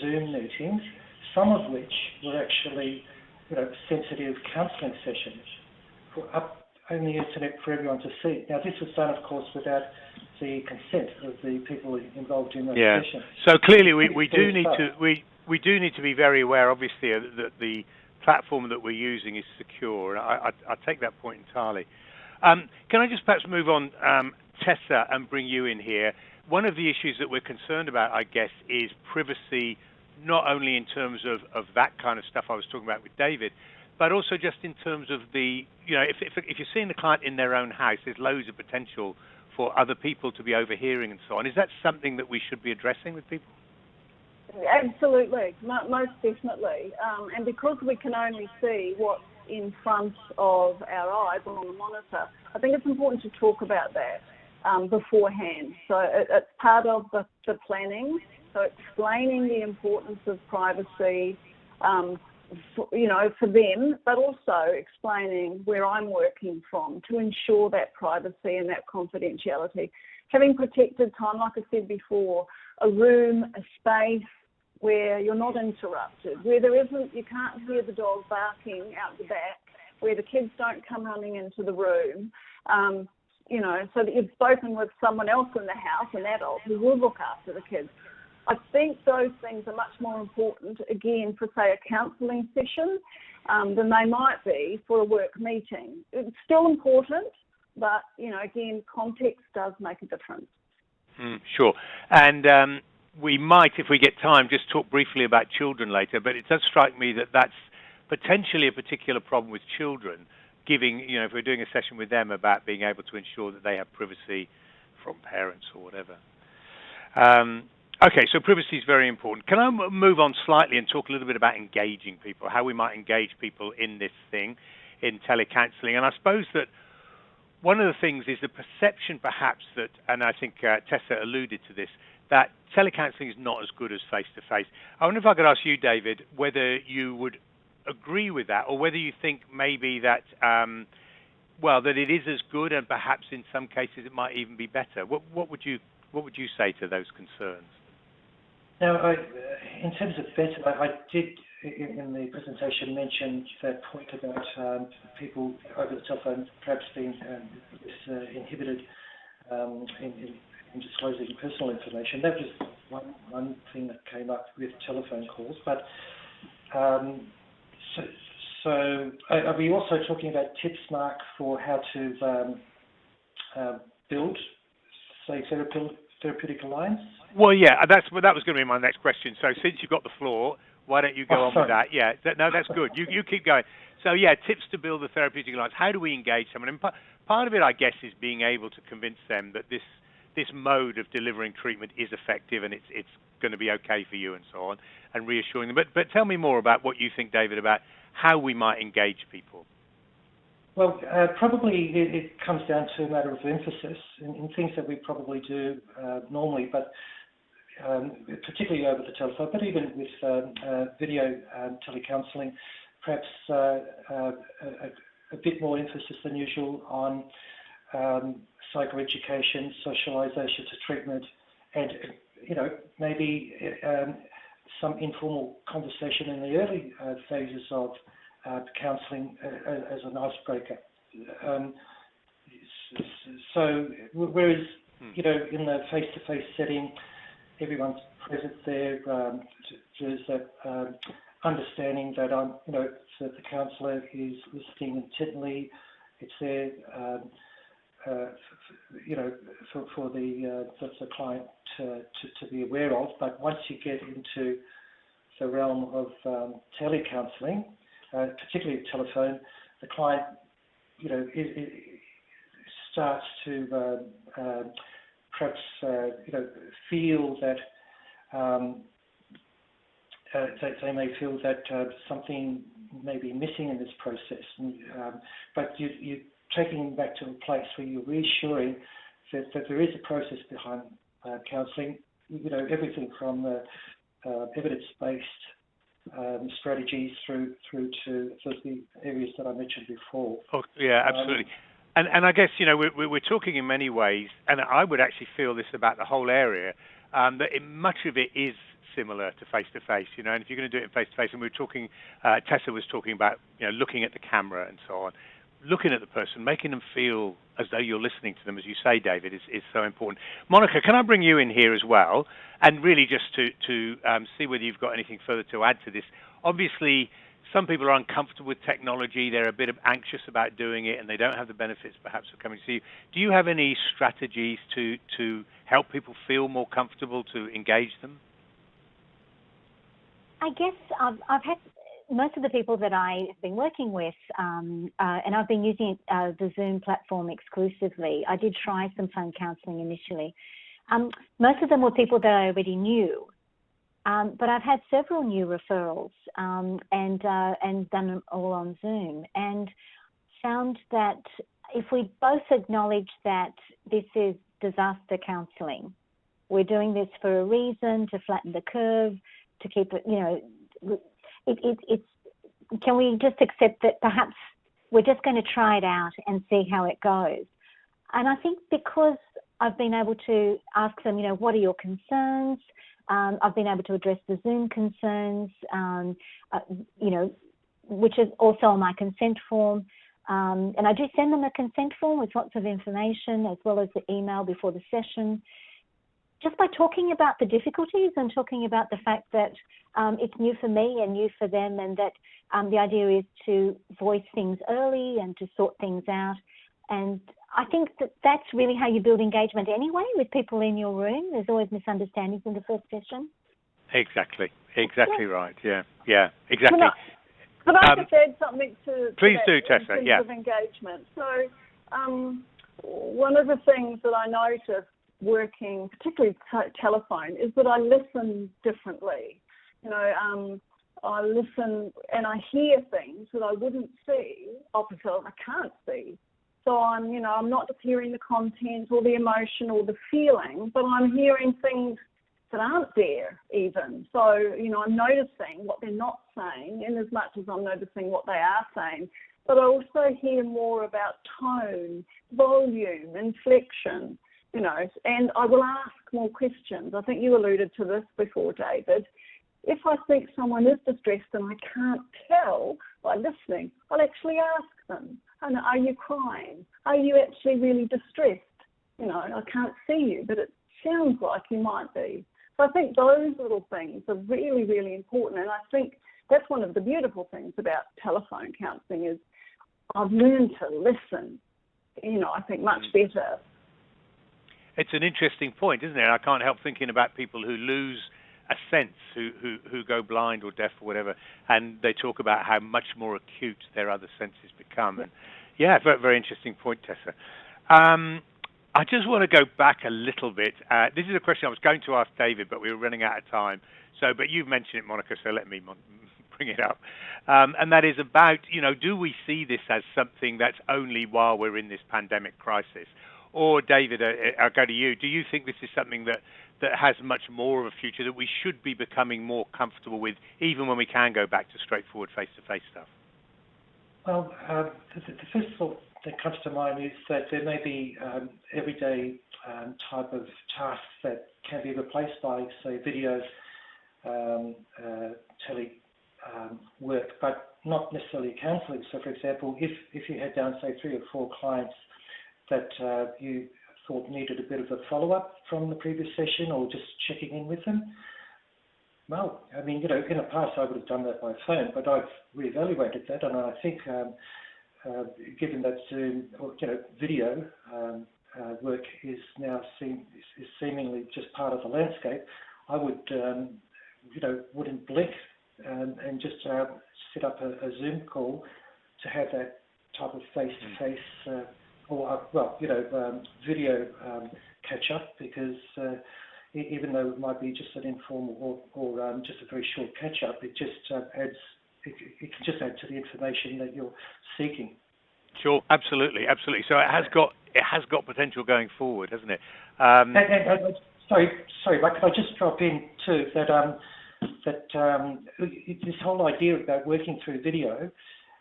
Zoom meetings, some of which were actually you know, sensitive counselling sessions for up on the internet for everyone to see. Now, this was done, of course, without the consent of the people involved in the yeah. sessions. So clearly, we, we do need to we we do need to be very aware, obviously, that the platform that we're using is secure. I, I, I take that point entirely. Um, can I just perhaps move on, um, Tessa, and bring you in here? One of the issues that we're concerned about, I guess, is privacy not only in terms of, of that kind of stuff I was talking about with David, but also just in terms of the, you know, if, if, if you're seeing the client in their own house, there's loads of potential for other people to be overhearing and so on. Is that something that we should be addressing with people? Absolutely, most definitely. Um, and because we can only see what's in front of our eyes on the monitor, I think it's important to talk about that um, beforehand. So it, it's part of the, the planning so explaining the importance of privacy, um, for, you know, for them, but also explaining where I'm working from to ensure that privacy and that confidentiality. Having protected time, like I said before, a room, a space, where you're not interrupted, where there isn't, you can't hear the dog barking out the back, where the kids don't come running into the room, um, you know, so that you've spoken with someone else in the house, an adult, who will look after the kids. I think those things are much more important, again, for, say, a counselling session um, than they might be for a work meeting. It's still important, but, you know, again, context does make a difference. Mm, sure. And um, we might, if we get time, just talk briefly about children later, but it does strike me that that's potentially a particular problem with children, giving, you know, if we're doing a session with them about being able to ensure that they have privacy from parents or whatever. Um, Okay, so privacy is very important. Can I move on slightly and talk a little bit about engaging people, how we might engage people in this thing, in telecounseling? And I suppose that one of the things is the perception, perhaps, that, and I think uh, Tessa alluded to this, that telecounseling is not as good as face to face. I wonder if I could ask you, David, whether you would agree with that, or whether you think maybe that, um, well, that it is as good, and perhaps in some cases it might even be better. What, what would you what would you say to those concerns? Now, I, in terms of better, I, did in the presentation mention that point about um, people over the telephone perhaps being um, uh, inhibited um, in, in, in, disclosing personal information. That was one, thing that came up with telephone calls. But so, are we also talking about tips, Mark, for how to uh, build, say, therapeutic alliance? Well, yeah, that's that was going to be my next question. So since you've got the floor, why don't you go oh, on with that? Yeah, that, no, that's good. You you keep going. So yeah, tips to build the therapeutic alliance. How do we engage someone? And part of it, I guess, is being able to convince them that this this mode of delivering treatment is effective and it's it's going to be okay for you and so on, and reassuring them. But but tell me more about what you think, David, about how we might engage people. Well, uh, probably it, it, comes down to a matter of emphasis in, in things that we probably do uh, normally, but um, particularly over the telephone, but even with um, uh, video um, telecounselling, perhaps uh, uh, a, a, bit more emphasis than usual on um, psychoeducation, socialisation to treatment, and you know maybe um, some informal conversation in the early uh, phases of uh, counselling uh, as an icebreaker. Um, so whereas hmm. you know in the face-to-face setting everyone's present there. Um, there's that um, understanding that I'm, you know, that the counsellor is listening intently. It's there, um, uh, you know, for, for the, uh, for the client to, to, to, be aware of. But once you get into the realm of um, telecounselling, uh, particularly telephone, the client, you know, it, it starts to uh, uh, perhaps uh, you know feel that um, uh, they, they, may feel that uh, something may be missing in this process, and, um, but you, you're taking them back to a place where you're reassuring that, that there is a process behind uh, counselling. You know everything from the uh, evidence-based um, strategies through through to the areas that I mentioned before. Oh, yeah, absolutely. Um, I guess, you know, we're, talking in many ways, and I would actually feel this about the whole area, um, that much of it is similar to face to face, you know, and if you're going to do it in face to face, and we were talking, uh, Tessa was talking about, you know, looking at the camera and so on, looking at the person, making them feel as though you're listening to them, as you say, David, is, is so important. Monica, can I bring you in here as well, and really just to, to um, see whether you've got anything further to add to this? Obviously, some people are uncomfortable with technology, they're a bit of anxious about doing it, and they don't have the benefits perhaps of coming to you. Do you have any strategies to, to help people feel more comfortable to engage them? I guess I've, I've had most of the people that I have been working with, um, uh, and I've been using uh, the Zoom platform exclusively. I did try some phone counselling initially. Um, most of them were people that I already knew, um, but I've had several new referrals um, and uh, and done them all on Zoom, and found that if we both acknowledge that this is disaster counselling, we're doing this for a reason to flatten the curve, to keep it, you know, it, it, it's. Can we just accept that perhaps we're just going to try it out and see how it goes? And I think because I've been able to ask them, you know, what are your concerns? Um, I've been able to address the Zoom concerns, um, uh, you know, which is also on my consent form. Um, and I do send them a consent form with lots of information as well as the email before the session. Just by talking about the difficulties and talking about the fact that um, it's new for me and new for them, and that um, the idea is to voice things early and to sort things out. And I think that that's really how you build engagement anyway with people in your room. There's always misunderstandings in the first session. Exactly. Exactly yeah. right. Yeah. Yeah. Exactly. Can I um, just add something to, to please do, Tessa? yeah. Of engagement. So, um, one of the things that I noticed working, particularly t- telephone, is that I listen differently. You know, um, I listen and I hear things that I wouldn't see opposite. I can't see. So I'm, you know, I'm not just hearing the content or the emotion or the feeling, but I'm hearing things that aren't there even. So, you know, I'm noticing what they're not saying in as much as I'm noticing what they are saying. But I also hear more about tone, volume, inflection, you know, and I will ask more questions. I think you alluded to this before, David. If I think someone is distressed and I can't tell by listening, I'll actually ask them, and are you crying? Are you actually really distressed? You know, I can't see you, but it sounds like you might be. So I think those little things are really, really important. And I think that's one of the beautiful things about telephone counselling is I've learned to listen, you know, I think much mm. better. It's an interesting point, isn't it? I can't help thinking about people who lose a sense, who, who, who go blind or deaf or whatever, and they talk about how much more acute their other senses become. And yeah, very, very interesting point, Tessa. Um, I just want to go back a little bit. Uh, this is a question I was going to ask David, but we were running out of time. So, but you've mentioned it, Monica, so let me bring it up. Um, and that is about, you know, do we see this as something that's only while we're in this pandemic crisis? Or, David, uh, uh I'll go to you. Do you think this is something that, that has much more of a future that we should be becoming more comfortable with, even when we can go back to straightforward face to face stuff? Well, uh, the, the first thought that comes to mind is that there may be um, everyday um, type of tasks that can be replaced by, say, video, um, uh, tele um, work, but not necessarily counselling. So, for example, if, if you had down, say, three or four clients that uh, you thought needed a bit of a follow-up from the previous session or just checking in with them, well, I mean, you know, in the past I would have done that by phone, but I've reevaluated that, and I think um, uh, given that Zoom or you know video um, uh, work is now seem, is, seemingly just part of the landscape, I would um, you know wouldn't blink um, and just uh, set up a, a, Zoom call to have that type of face-to-face uh, or uh, well you know um, video um, catch up because uh, even though it might be just an informal or, or um, just a very short catch up, it just adds it, it can just add to the information that you're seeking. Sure, absolutely, absolutely. So it has got it has got potential going forward, hasn't it? Um, and, and, and, sorry, sorry, but can I just drop in too that um, that um, this whole idea about working through video uh,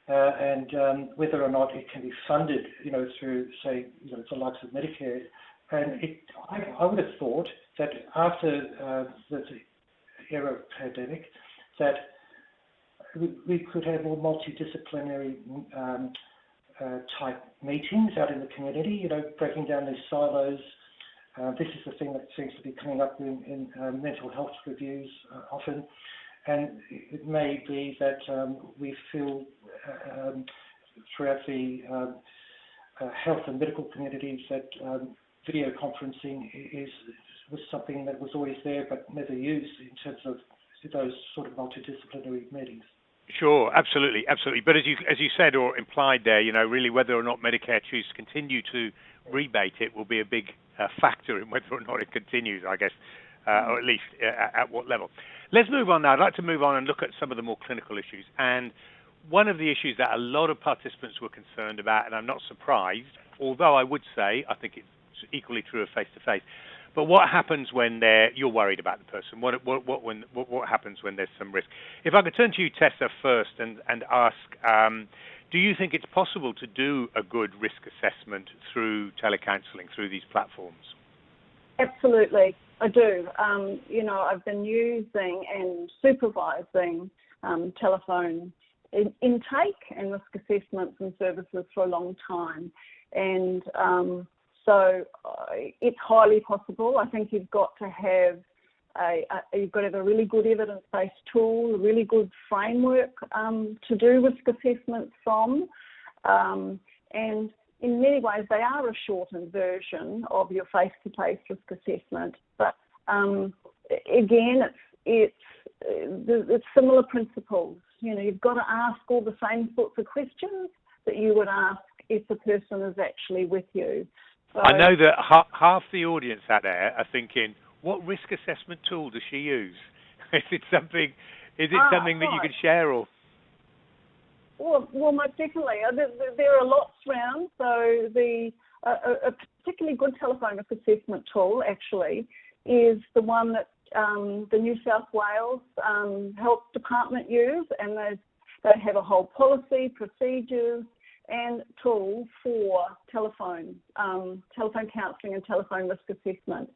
and um, whether or not it can be funded, you know, through say, you know, the likes of Medicare, and it, I, I would have thought that after uh, the era of pandemic, that we, could have more multidisciplinary um, uh, type meetings out in the community, you know, breaking down these silos. Uh, this is the thing that seems to be coming up in, in uh, mental health reviews uh, often. And it may be that um, we feel um, throughout the um, uh, health and medical communities that video conferencing is was something that was always there but never used in terms of those sort of multidisciplinary meetings. Sure, absolutely, absolutely. But as you as you said or implied there, you know, really whether or not Medicare chooses to continue to rebate it will be a big uh, factor in whether or not it continues, I guess, uh, or at least uh, at what level. Let's move on now. I'd like to move on and look at some of the more clinical issues. And one of the issues that a lot of participants were concerned about, and I'm not surprised, although I would say I think it's equally true of face to face, but what happens when they're, you're worried about the person? What, what, what, when, what, what happens when there's some risk? If I could turn to you, Tessa, first and, and ask, um, do you think it's possible to do a good risk assessment through telecounseling, through these platforms? Absolutely, I do. Um, you know, I've been using and supervising um, telephone in, intake and risk assessments and services for a long time, and um, so uh, it's highly possible. I think you've got to have a, a, you've got to have a really good evidence-based tool, a really good framework um, to do risk assessments from, um, and in many ways, they are a shortened version of your face-to-face risk assessment. But um, again, it's it's it's similar principles. You know, you've got to ask all the same sorts of questions that you would ask if the person is actually with you. So, I know that ha- half the audience out there are thinking, what risk assessment tool does she use? is it something? Is it ah, something that you could share or? Well, well, most definitely. There, are lots around. So the a, a particularly good telephone assessment tool actually is the one that um, the New South Wales um, Health Department use, and they they have a whole policy, procedures, and tool for telephone um, telephone counselling and telephone risk assessment.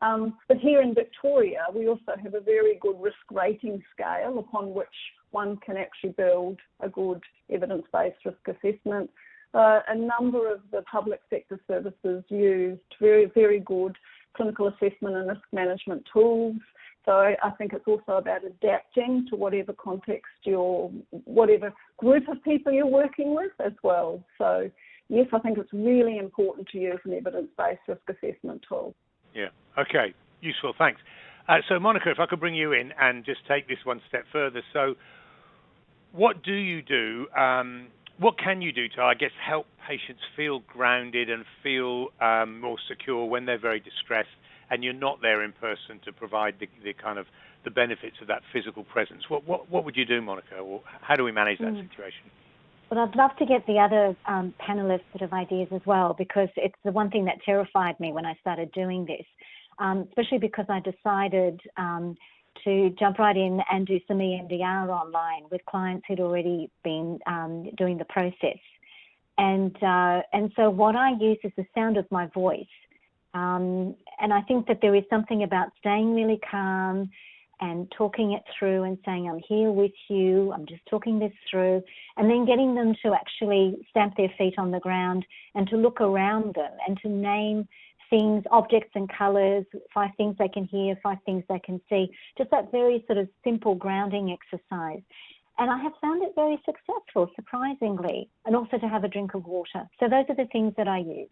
Um, but here in Victoria, we also have a very good risk rating scale upon which one can actually build a good evidence-based risk assessment. Uh, a number of the public sector services used very, very good clinical assessment and risk management tools. So I think it's also about adapting to whatever context you're, whatever group of people you're working with as well. So yes, I think it's really important to use an evidence-based risk assessment tool. Yeah. Okay. Useful. Thanks. Uh, so Monica, if I could bring you in and just take this one step further. So what do you do? Um, what can you do to, I guess, help patients feel grounded and feel um, more secure when they're very distressed and you're not there in person to provide the, the kind of the benefits of that physical presence? What what, what would you do, Monica? Or how do we manage that mm. situation? Well, I'd love to get the other um, panelists sort of ideas as well because it's the one thing that terrified me when I started doing this, um, especially because I decided um, to jump right in and do some EMDR online with clients who'd already been um, doing the process. And uh, and so what I use is the sound of my voice. Um, and I think that there is something about staying really calm and talking it through and saying, I'm here with you, I'm just talking this through, and then getting them to actually stamp their feet on the ground and to look around them and to name things, objects and colours, five things they can hear, five things they can see. Just that very sort of simple grounding exercise. And I have found it very successful, surprisingly, and also to have a drink of water. So those are the things that I use.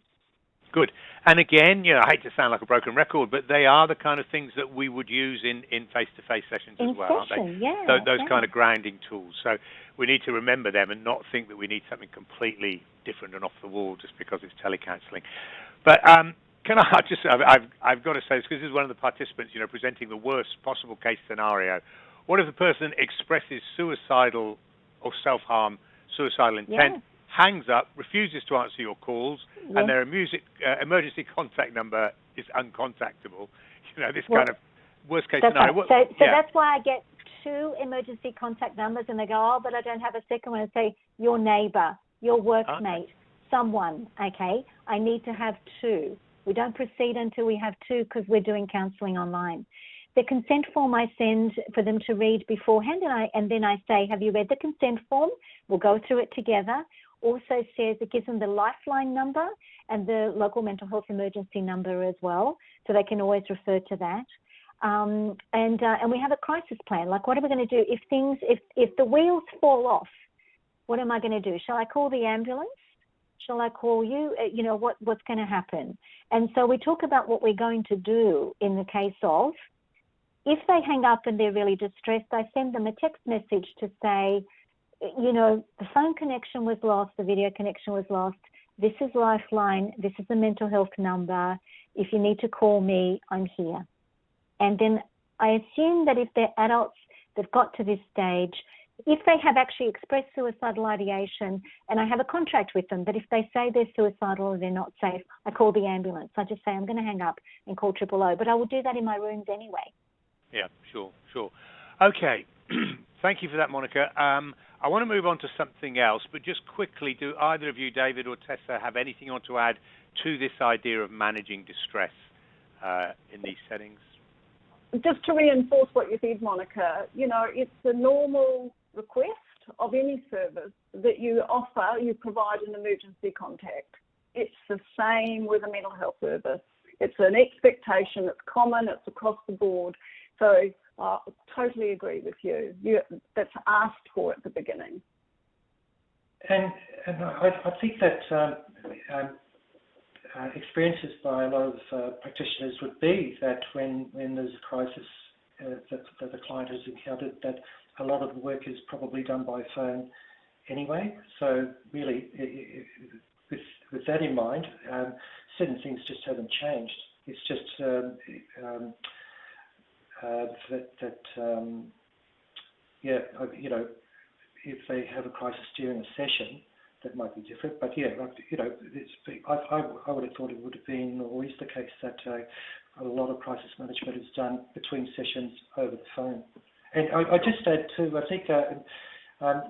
Good. And again, you know, I hate to sound like a broken record, but they are the kind of things that we would use in, in face-to-face sessions in as well, session, aren't they? Yeah, those, those yeah. kind of grounding tools. So we need to remember them and not think that we need something completely different and off the wall just because it's telecounselling. But um, can I just, I've, I've got to say this because this is one of the participants, you know, presenting the worst possible case scenario. What if the person expresses suicidal or self-harm, suicidal intent, yeah. hangs up, refuses to answer your calls, yeah. and their music, uh, emergency contact number is uncontactable? You know, this well, kind of worst case scenario. Right. So, so yeah. that's why I get two emergency contact numbers, and they go, oh, but I don't have a second one. And say, your neighbour, your workmate, okay. someone, okay? I need to have two. We don't proceed until we have two because we're doing counselling online. The consent form I send for them to read beforehand, and I and then I say, "Have you read the consent form?" We'll go through it together. Also says it gives them the lifeline number and the local mental health emergency number as well, so they can always refer to that. Um, and uh, and we have a crisis plan. Like, what are we going to do if things if if the wheels fall off? What am I going to do? Shall I call the ambulance? Shall I call you? Uh, you know, what, what's going to happen? And so we talk about what we're going to do in the case of if they hang up and they're really distressed, I send them a text message to say, you know, the phone connection was lost, the video connection was lost. This is Lifeline. This is the mental health number. If you need to call me, I'm here. And then I assume that if they're adults that got to this stage, if they have actually expressed suicidal ideation and I have a contract with them that if they say they're suicidal or they're not safe, I call the ambulance. I just say I'm going to hang up and call triple O, but I will do that in my rooms anyway. Yeah, sure, sure. Okay, thank you for that, Monica. Um, I want to move on to something else, but just quickly, do either of you, David or Tessa, have anything you want to add to this idea of managing distress uh, in these settings? Just to reinforce what you said, Monica, you know, it's a normal request of any service that you offer, you provide an emergency contact. It's the same with a mental health service. It's an expectation, it's common, it's across the board. So I totally agree with you. you that's asked for at the beginning. And, and I, I think that um, um, uh, experiences by a lot of uh, practitioners would be that when, when there's a crisis uh, that, that the client has encountered, that a lot of the work is probably done by phone anyway. So really, it, it, with, with that in mind, um, certain things just haven't changed. It's just um, um, uh, that, that um, yeah, you know, if they have a crisis during a session, that might be different. But yeah, you know, I, I, I, would have thought it would have been always the case that uh, a lot of crisis management is done between sessions over the phone. And I, I just add too, I think, uh, um,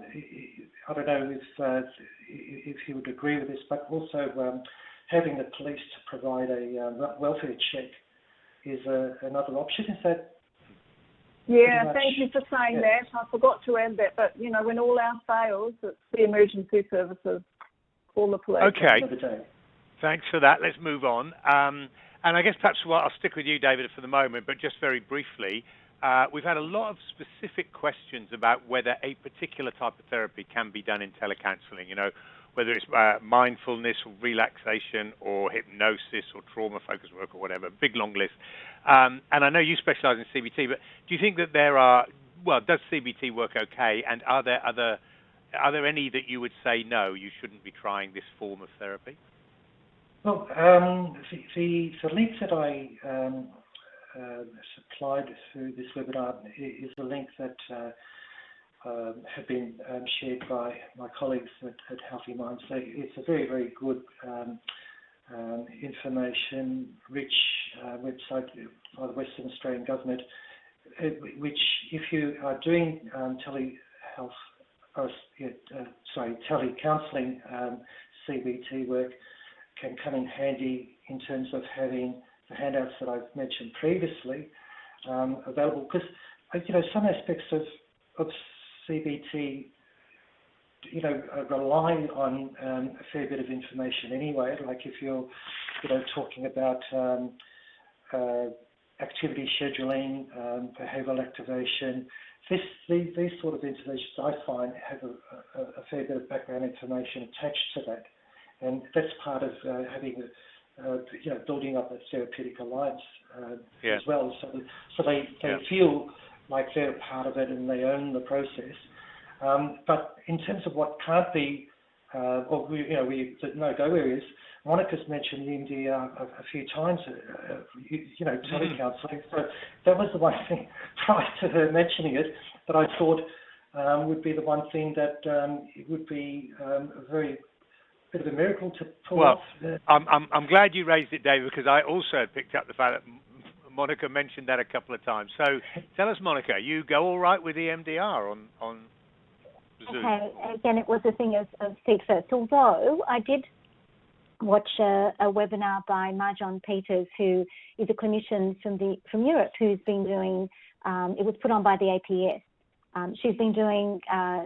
I don't know if uh, if you would agree with this, but also um, having the police to provide a uh, welfare check is uh, another option. Is that yeah, thank you for saying yeah. that. I forgot to add that, but you know, when all else fails, it's the emergency services, call the police. Okay. Thanks for that. Let's move on. Um, and I guess perhaps well, I'll stick with you, David, for the moment, but just very briefly. Uh, we've had a lot of specific questions about whether a particular type of therapy can be done in telecounseling, You know, whether it's uh, mindfulness or relaxation or hypnosis or trauma focused work or whatever, big long list. Um, and I know you specialize in CBT, but do you think that there are, well, does CBT work okay? And are there other, are there any that you would say, no, you shouldn't be trying this form of therapy? Well, um, the, the, the, that I um, supplied through this webinar is the link that uh, um, have been um, shared by my colleagues at, at, Healthy Minds. So it's a very, very good um, um information rich uh, website by the Western Australian Government, uh, which, if you are doing um, telehealth, uh, uh, sorry, telecounselling um, CBT work, can come in handy in terms of having the handouts that I've mentioned previously available. Because you know some aspects of of CBT, you know, rely on um, a fair bit of information anyway. Like if you're, you know, talking about um, uh, activity scheduling, um, behavioural activation, this, these, these sort of interventions I find have a, a, a, fair bit of background information attached to that, and that's part of uh, having a, uh, you know, building up a therapeutic alliance uh, yeah. as well. So, so they, they yeah. feel like they're part of it and they own the process. Um, but in terms of what can't be, uh, or we, you know, we the no-go areas, Monica's mentioned EMDR a, a few times, uh, you, you, know, mm-hmm. telecounselling. So that was the one thing prior to her mentioning it that I thought um, would be the one thing that um, it would be um, a very bit of a miracle to pull well, off. Well, I'm, I'm, I'm glad you raised it, David, because I also picked up the fact that Monica mentioned that a couple of times. So tell us, Monica, you go all right with EMDR on on Zoom? Okay, again, it was a thing of, of seat first. Although I did watch a, a, webinar by Marjon Peters, who is a clinician from the from Europe, who's been doing. Um, it was put on by the APS. Um, she's been doing uh,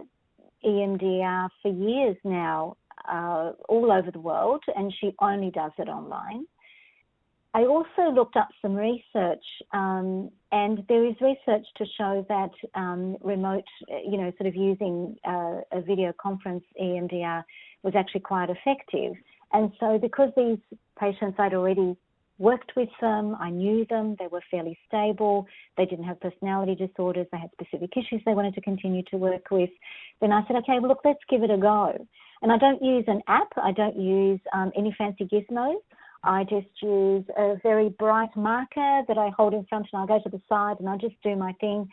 EMDR for years now, uh, all over the world, and she only does it online. I also looked up some research, um, and there is research to show that um, remote, you know, sort of using uh, a video conference EMDR was actually quite effective. And so, because these patients I'd already worked with them, I knew them, they were fairly stable, they didn't have personality disorders, they had specific issues they wanted to continue to work with, then I said, okay, well, look, let's give it a go. And I don't use an app, I don't use um, any fancy gizmos. I just use a very bright marker that I hold in front and I go to the side and I just do my thing.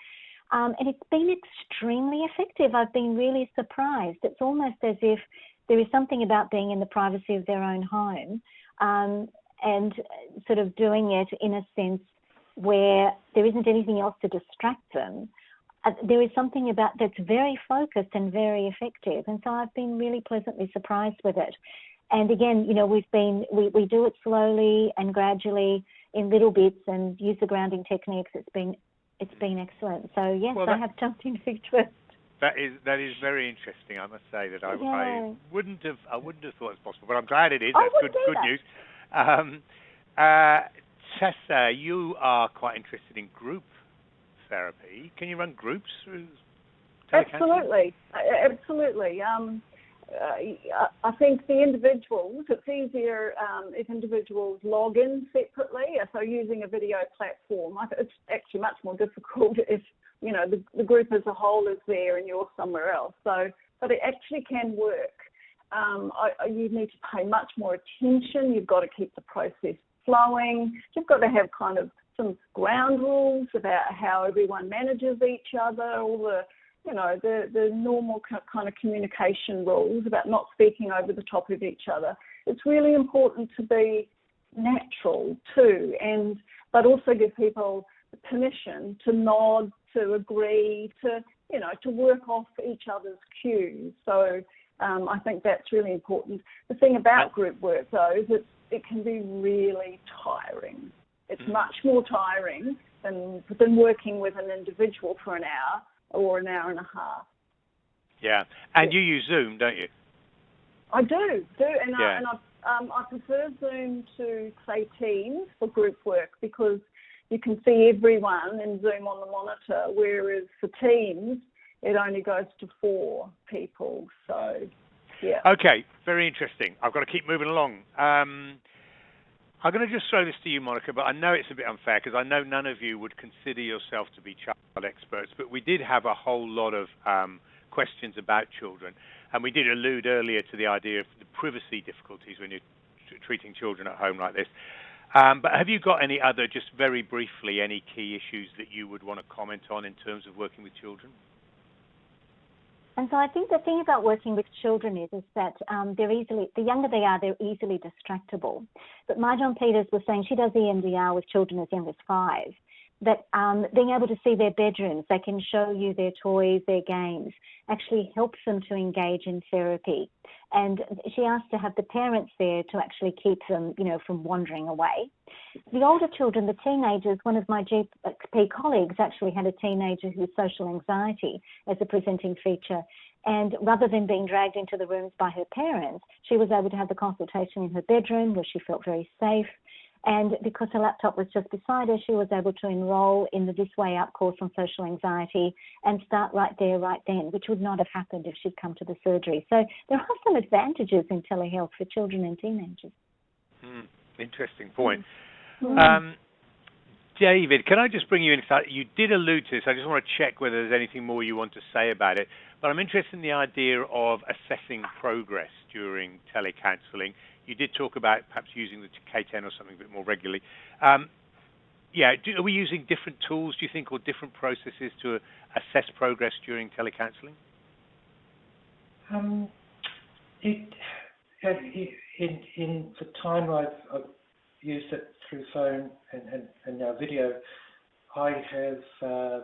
Um, and it's been extremely effective. I've been really surprised. It's almost as if there is something about being in the privacy of their own home um, and sort of doing it in a sense where there isn't anything else to distract them. Uh, there is something about that's very focused and very effective. And so I've been really pleasantly surprised with it. And again, you know, we've been, we, we do it slowly and gradually. in little bits and use the grounding techniques. It's been it's been excellent. So yes, well, that, I have jumped into first. That is that is very interesting. I must say that I, yeah. I wouldn't have I wouldn't have thought it's possible, but I'm glad it is. That's good good news. Um, uh, Tessa, you are quite interested in group therapy. Can you run groups through? Absolutely, absolutely. Um, uh, I think the individuals, it's easier um, if individuals log in separately. So using a video platform, it's actually much more difficult if you know the, the group as a whole is there and you're somewhere else. So, but it actually can work. Um, I, you need to pay much more attention. You've got to keep the process flowing. You've got to have kind of some ground rules about how everyone manages each other, all the you know, the, the normal kind of communication rules about not speaking over the top of each other. It's really important to be natural too, and but also give people permission to nod, to agree, to you know, to work off each other's cues. So um, I think that's really important. The thing about group work though is it it can be really tiring. It's mm. much more tiring than than working with an individual for an hour or an hour and a half. Yeah, and you use Zoom, don't you? I do, do, and yeah. I, and I, um, I prefer Zoom to say Teams for group work because you can see everyone in Zoom on the monitor, whereas for Teams it only goes to four people. So, yeah. Okay, very interesting. I've got to keep moving along. Um, I'm going to just throw this to you, Monica, but I know it's a bit unfair because I know none of you would consider yourself to be child experts, but we did have a whole lot of um, questions about children, and we did allude earlier to the idea of the privacy difficulties when you're treating children at home like this. Um, but have you got any other, just very briefly, any key issues that you would want to comment on in terms of working with children? And so I think the thing about working with children is, is that um, they're easily, the younger they are, they're easily distractible. But Mahjong Peters was saying she does EMDR with children as young as five that um, being able to see their bedrooms, they can show you their toys, their games, actually helps them to engage in therapy. And she asked to have the parents there to actually keep them, you know, from wandering away. The older children, the teenagers, one of my GP colleagues actually had a teenager who social anxiety as a presenting feature. And rather than being dragged into the rooms by her parents, she was able to have the consultation in her bedroom where she felt very safe and because her laptop was just beside her, she was able to enroll in the This Way Up course on social anxiety and start right there, right then, which would not have happened if she'd come to the surgery. So there are some advantages in telehealth for children and teenagers. Mm, interesting point. Mm. Um, David, can I just bring you in? You did allude to this. I just want to check whether there's anything more you want to say about it. But I'm interested in the idea of assessing progress during telecounselling you did talk about perhaps using the K10 or something a bit more regularly. Um, yeah, are we using different tools, do you think, or different processes to assess progress during telecounselling? Um, in, the time I've, used it through phone and, now video, I have uh,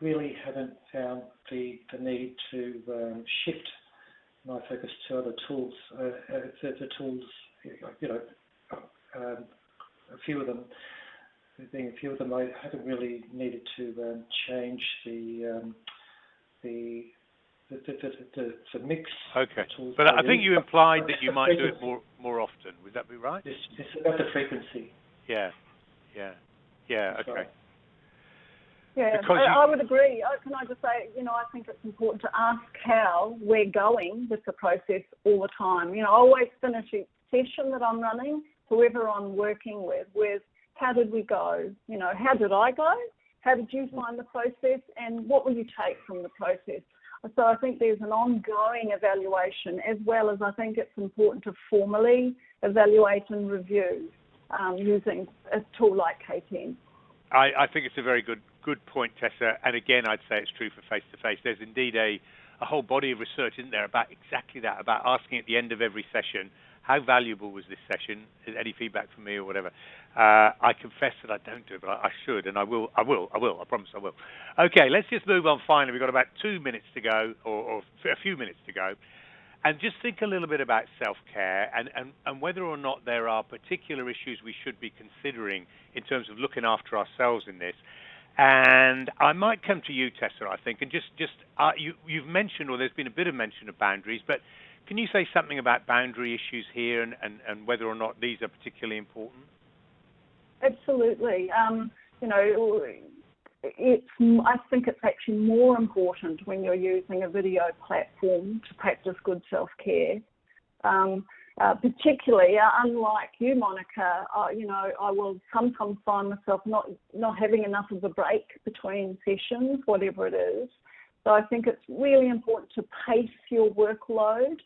really haven't found the, the need to um, shift my focus to other tools. Uh, uh, the, the, tools, you know, um, a few of them, being a few of them, I haven't really needed to um, change the, um, the the, the, the, the, mix. Okay, but I think you implied that you might do it more more often. Would that be right? It's, it's about the frequency. Yeah, yeah, yeah. Okay. Yeah, I, I, would agree. Can I just say, you know, I think it's important to ask how we're going with the process all the time. You know, I always finish each session that I'm running, whoever I'm working with, with how did we go? You know, how did I go? How did you find the process? And what will you take from the process? So I think there's an ongoing evaluation as well as I think it's important to formally evaluate and review um, using a tool like K10. I, I think it's a very good good point, Tessa. And again, I'd say it's true for face to face. There's indeed a, a whole body of research, isn't there, about exactly that, about asking at the end of every session, how valuable was this session? Any feedback from me or whatever? Uh, I confess that I don't do it, but I, I, should, and I will. I will. I will. I promise I will. Okay, let's just move on. Finally, we've got about two minutes to go, or, or a few minutes to go. and just think a little bit about self-care and, and, and whether or not there are particular issues we should be considering in terms of looking after ourselves in this. And I might come to you, Tessa, I think, and just, just uh, you, you've mentioned, or there's been a bit of mention of boundaries, but can you say something about boundary issues here and, and, and whether or not these are particularly important? Absolutely. Um, you know, it's, I think it's actually more important when you're using a video platform to practice good self-care. Um, uh, particularly, uh, unlike you, Monica, uh, you know, I will sometimes find myself not not having enough of a break between sessions, whatever it is. So I think it's really important to pace your workload.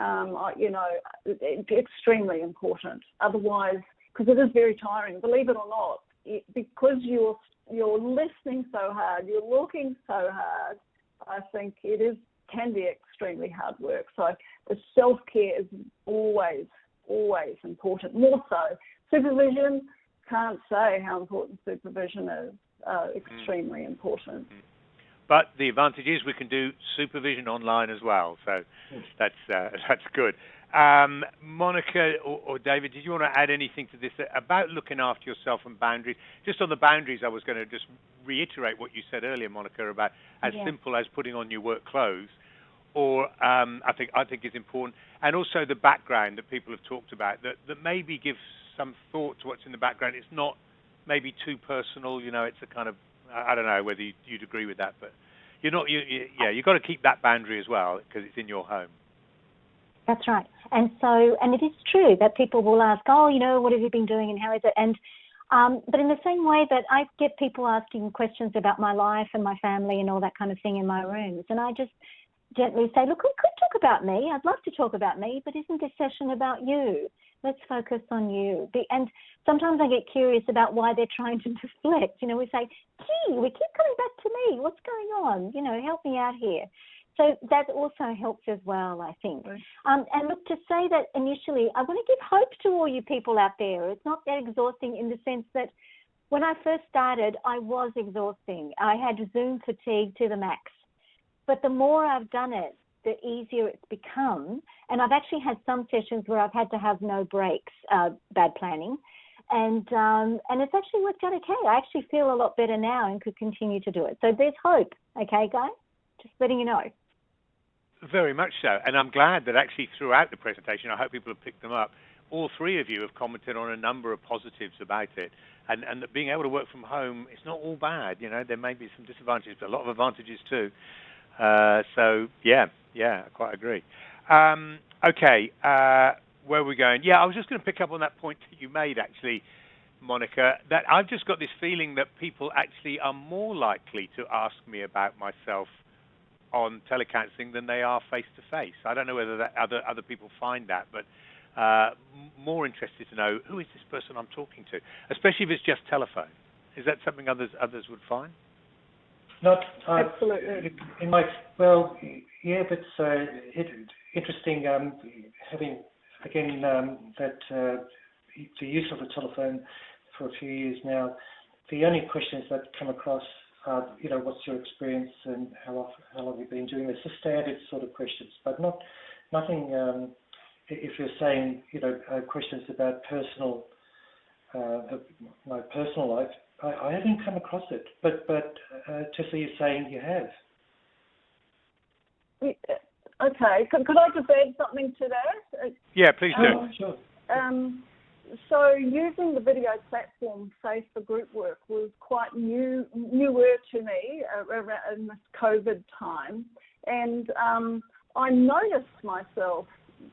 Um, you know, it, extremely important. Otherwise, because it is very tiring, believe it or not, it, because you're you're listening so hard, you're looking so hard. I think it is can be extremely hard work. So the self care is always always important. More so, supervision can't say how important supervision is. Uh, extremely mm. important. Mm. But the advantage is we can do supervision online as well, so mm. that's uh, that's good. Um, Monica or, or, David, did you want to add anything to this about looking after yourself and boundaries? Just on the boundaries, I was going to just reiterate what you said earlier, Monica, about as yeah. simple as putting on your work clothes, or um, I think I think is important, and also the background that people have talked about that that maybe gives some thought to what's in the background. It's not maybe too personal, you know. It's a kind of I don't know whether you'd agree with that, but you're not. You, you yeah, you've got to keep that boundary as well because it's in your home. That's right. And so, and it is true that people will ask, oh, you know, what have you been doing and how is it? And, um, but in the same way that I get people asking questions about my life and my family and all that kind of thing in my rooms, and I just gently say, look, we could talk about me. I'd love to talk about me, but isn't this session about you? Let's focus on you. And sometimes I get curious about why they're trying to deflect. You know, we say, gee, we keep coming back to me. What's going on? You know, help me out here. So that also helps as well, I think. Um, and look, to say that initially, I want to give hope to all you people out there. It's not that exhausting in the sense that when I first started, I was exhausting. I had Zoom fatigue to the max. But the more I've done it, the easier it's become. And I've actually had some sessions where I've had to have no breaks, uh, bad planning. And um, and it's actually worked out okay. I actually feel a lot better now and could continue to do it. So there's hope, okay, guys? Just letting you know. Very much so. And I'm glad that actually throughout the presentation, I hope people have picked them up, all three of you have commented on a number of positives about it. And, and that being able to work from home, it's not all bad. You know, there may be some disadvantages, but a lot of advantages too. Uh, so, yeah, yeah, I quite agree. Um, okay, uh, where are we going? Yeah, I was just going to pick up on that point that you made, actually, Monica, that I've just got this feeling that people actually are more likely to ask me about myself on telecounseling than they are face to face. I don't know whether that other other people find that, but uh, more interested to know who is this person I'm talking to, especially if it's just telephone. Is that something others others would find? Not uh, absolutely. In my well, yeah, but uh, it, interesting um, having again um, that uh, the use of the telephone for a few years now. The only questions that come across are, you know, what's your experience and how often, how long have you been doing this? The standard sort of questions, but not nothing. Um, if you're saying, you know, uh, questions about personal, uh, my personal life, I, I, haven't come across it. But but uh, Tessa, you're saying you have. Okay, could, could I just add something to that? Yeah, please do. Um, sure. Um, so using the video platform, say for group work, was quite new, newer to me uh, in this COVID time, and um, I noticed myself,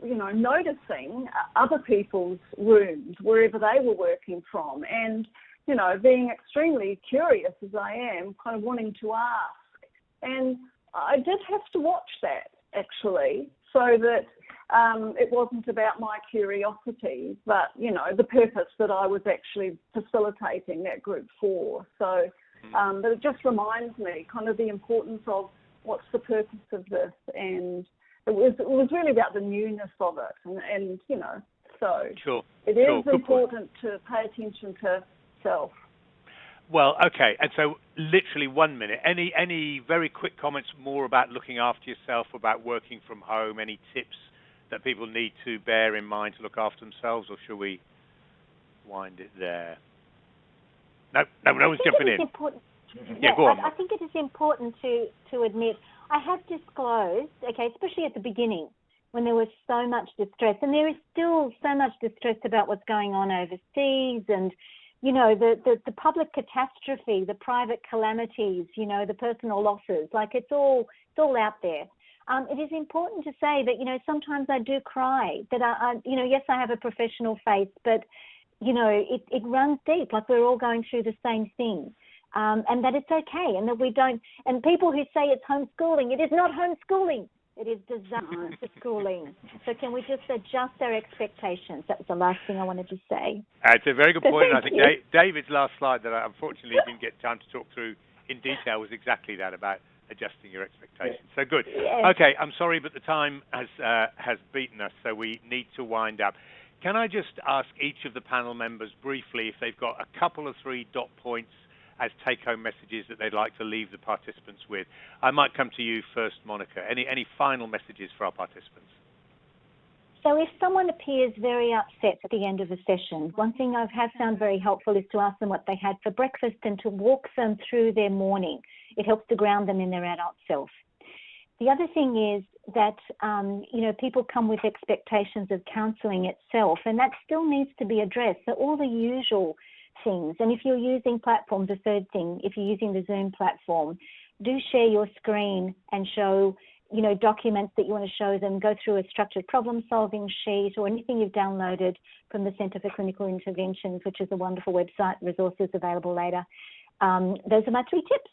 you know, noticing other people's rooms wherever they were working from, and you know, being extremely curious as I am, kind of wanting to ask, and I did have to watch that actually, so that um, it wasn't about my curiosity, but you know the purpose that I was actually facilitating that group for. So, hmm. um, but it just reminds me kind of the importance of what's the purpose of this, and it was it was really about the newness of it, and, and you know, so sure. it is sure. important to pay attention to self. Well, okay, and so literally one minute. Any any very quick comments more about looking after yourself, about working from home? Any tips? that people need to bear in mind to look after themselves, or should we wind it there? No, no, no one's jumping in. Important, yeah, go on. I, I think it is important to, to admit I have disclosed, okay, especially at the beginning when there was so much distress, and there is still so much distress about what's going on overseas and you know the, the, the public catastrophe, the private calamities, you know the personal losses. Like it's all it's all out there. Um, it is important to say that you know sometimes I do cry. That I, I you know yes I have a professional face, but you know it it runs deep. Like we're all going through the same thing. Um, and that it's okay, and that we don't. And people who say it's homeschooling, it is not homeschooling. It is disaster schooling. So can we just adjust our expectations? That was the last thing I wanted to say. Uh, it's a very good So point. and I think you. Da- David's last slide that I unfortunately didn't get time to talk through in detail was exactly that about adjusting your expectations. So good. Yes. Okay, I'm sorry, but the time has uh, has beaten us, so we need to wind up. Can I just ask each of the panel members briefly if they've got a couple of three dot points as take-home messages that they'd like to leave the participants with? I might come to you first, Monica. Any any final messages for our participants? So if someone appears very upset at the end of a session, one thing I have found very helpful is to ask them what they had for breakfast and to walk them through their morning. It helps to ground them in their adult self. The other thing is that um, you know people come with expectations of counselling itself, and that still needs to be addressed. So all the usual things, and if you're using platforms, the third thing, if you're using the Zoom platform, do share your screen and show you know, documents that you want to show them, go through a structured problem solving sheet or anything you've downloaded from the Centre for Clinical Interventions, which is a wonderful website, resources available later. Um, those are my three tips.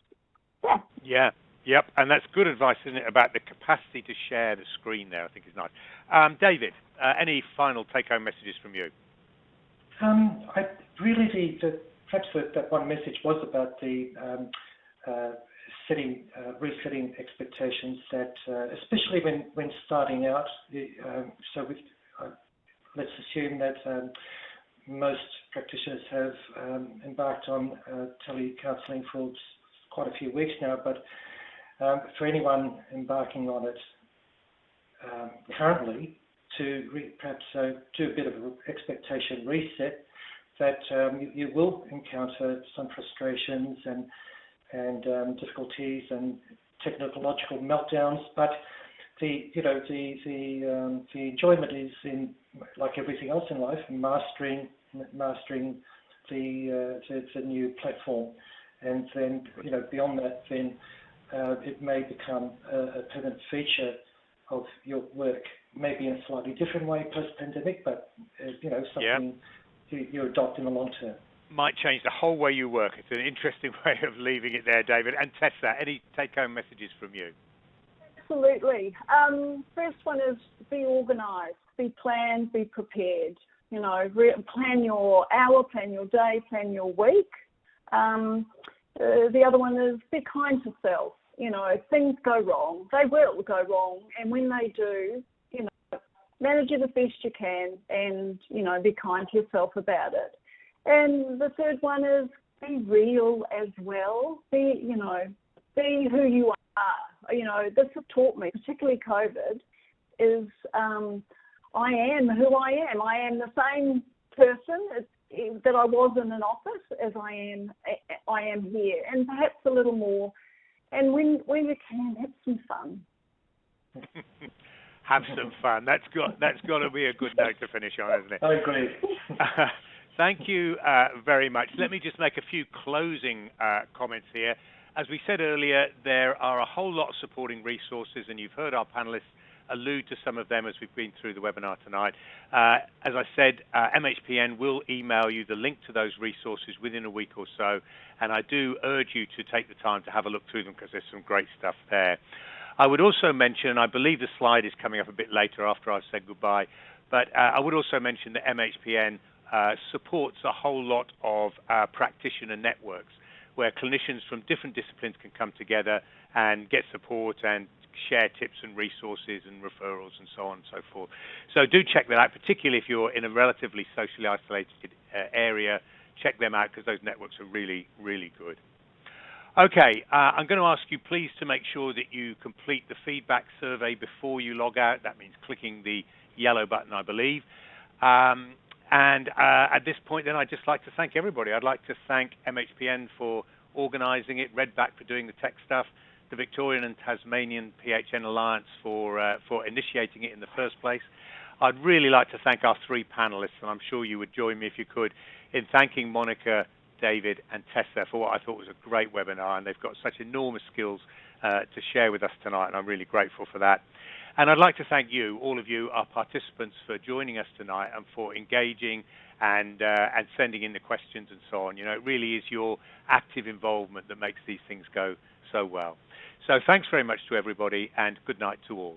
Yeah. Yeah. Yep, and that's good advice, isn't it, about the capacity to share the screen there, I think is nice. Um, David, uh, any final take-home messages from you? Um, I really the, the perhaps the, that one message was about the um, uh, setting, uh, resetting expectations. That uh, especially when when starting out. Um, so with, uh, let's assume that um, most practitioners have um, embarked on uh, telecounselling for quite a few weeks now, but um, for anyone embarking on it currently, to perhaps uh, do a bit of an expectation reset that um, you, you will encounter some frustrations and and um, difficulties and technological meltdowns, but the you know the the um, the enjoyment is in like everything else in life, mastering mastering the, uh, the the new platform, and then you know beyond that, then uh, it may become a, a permanent feature of your work, maybe in a slightly different way post-pandemic, but uh, you know something you, you adopt in the long term. Might change the whole way you work. It's an interesting way of leaving it there, David. And Tessa, any take-home messages from you? Absolutely. Um, first one is be organised, be planned, be prepared. You know, re- plan your hour, plan your day, plan your week. Um, uh, the other one is be kind to self. You know, things go wrong. They will go wrong, and when they do, you know, manage it as best you can, and you know, be kind to yourself about it. And the third one is be real as well. Be, you know, be who you are. You know, this has taught me, particularly COVID, is um, I am who I am. I am the same person that I was in an office as I am I am here, and perhaps a little more. And when when you can, have some fun. Have some fun. That's got that's got to be a good note to finish on, isn't it? I agree. Thank you uh, very much. Let me just make a few closing uh, comments here. As we said earlier, there are a whole lot of supporting resources, and you've heard our panelists allude to some of them as we've been through the webinar tonight. Uh, as I said, uh, MHPN will email you the link to those resources within a week or so, and I do urge you to take the time to have a look through them because there's some great stuff there. I would also mention, and I believe the slide is coming up a bit later after I've said goodbye, but uh, I would also mention that MHPN uh, supports a whole lot of uh, practitioner networks where clinicians from different disciplines can come together and get support and share tips and resources and referrals and so on and so forth. So do check that out, particularly if you're in a relatively socially isolated uh, area. Check them out because those networks are really, really good. Okay, uh, I'm going to ask you please to make sure that you complete the feedback survey before you log out. That means clicking the yellow button, I believe. Um, and uh, at this point, then, I'd just like to thank everybody. I'd like to thank MHPN for organising it, Redback for doing the tech stuff, the Victorian and Tasmanian PHN Alliance for uh, for initiating it in the first place. I'd really like to thank our three panelists, and I'm sure you would join me if you could, in thanking Monica, David, and Tessa for what I thought was a great webinar, and they've got such enormous skills uh, to share with us tonight, and I'm really grateful for that. And I'd like to thank you, all of you, our participants, for joining us tonight and for engaging and uh, and sending in the questions and so on. You know, it really is your active involvement that makes these things go so well. So thanks very much to everybody, and good night to all.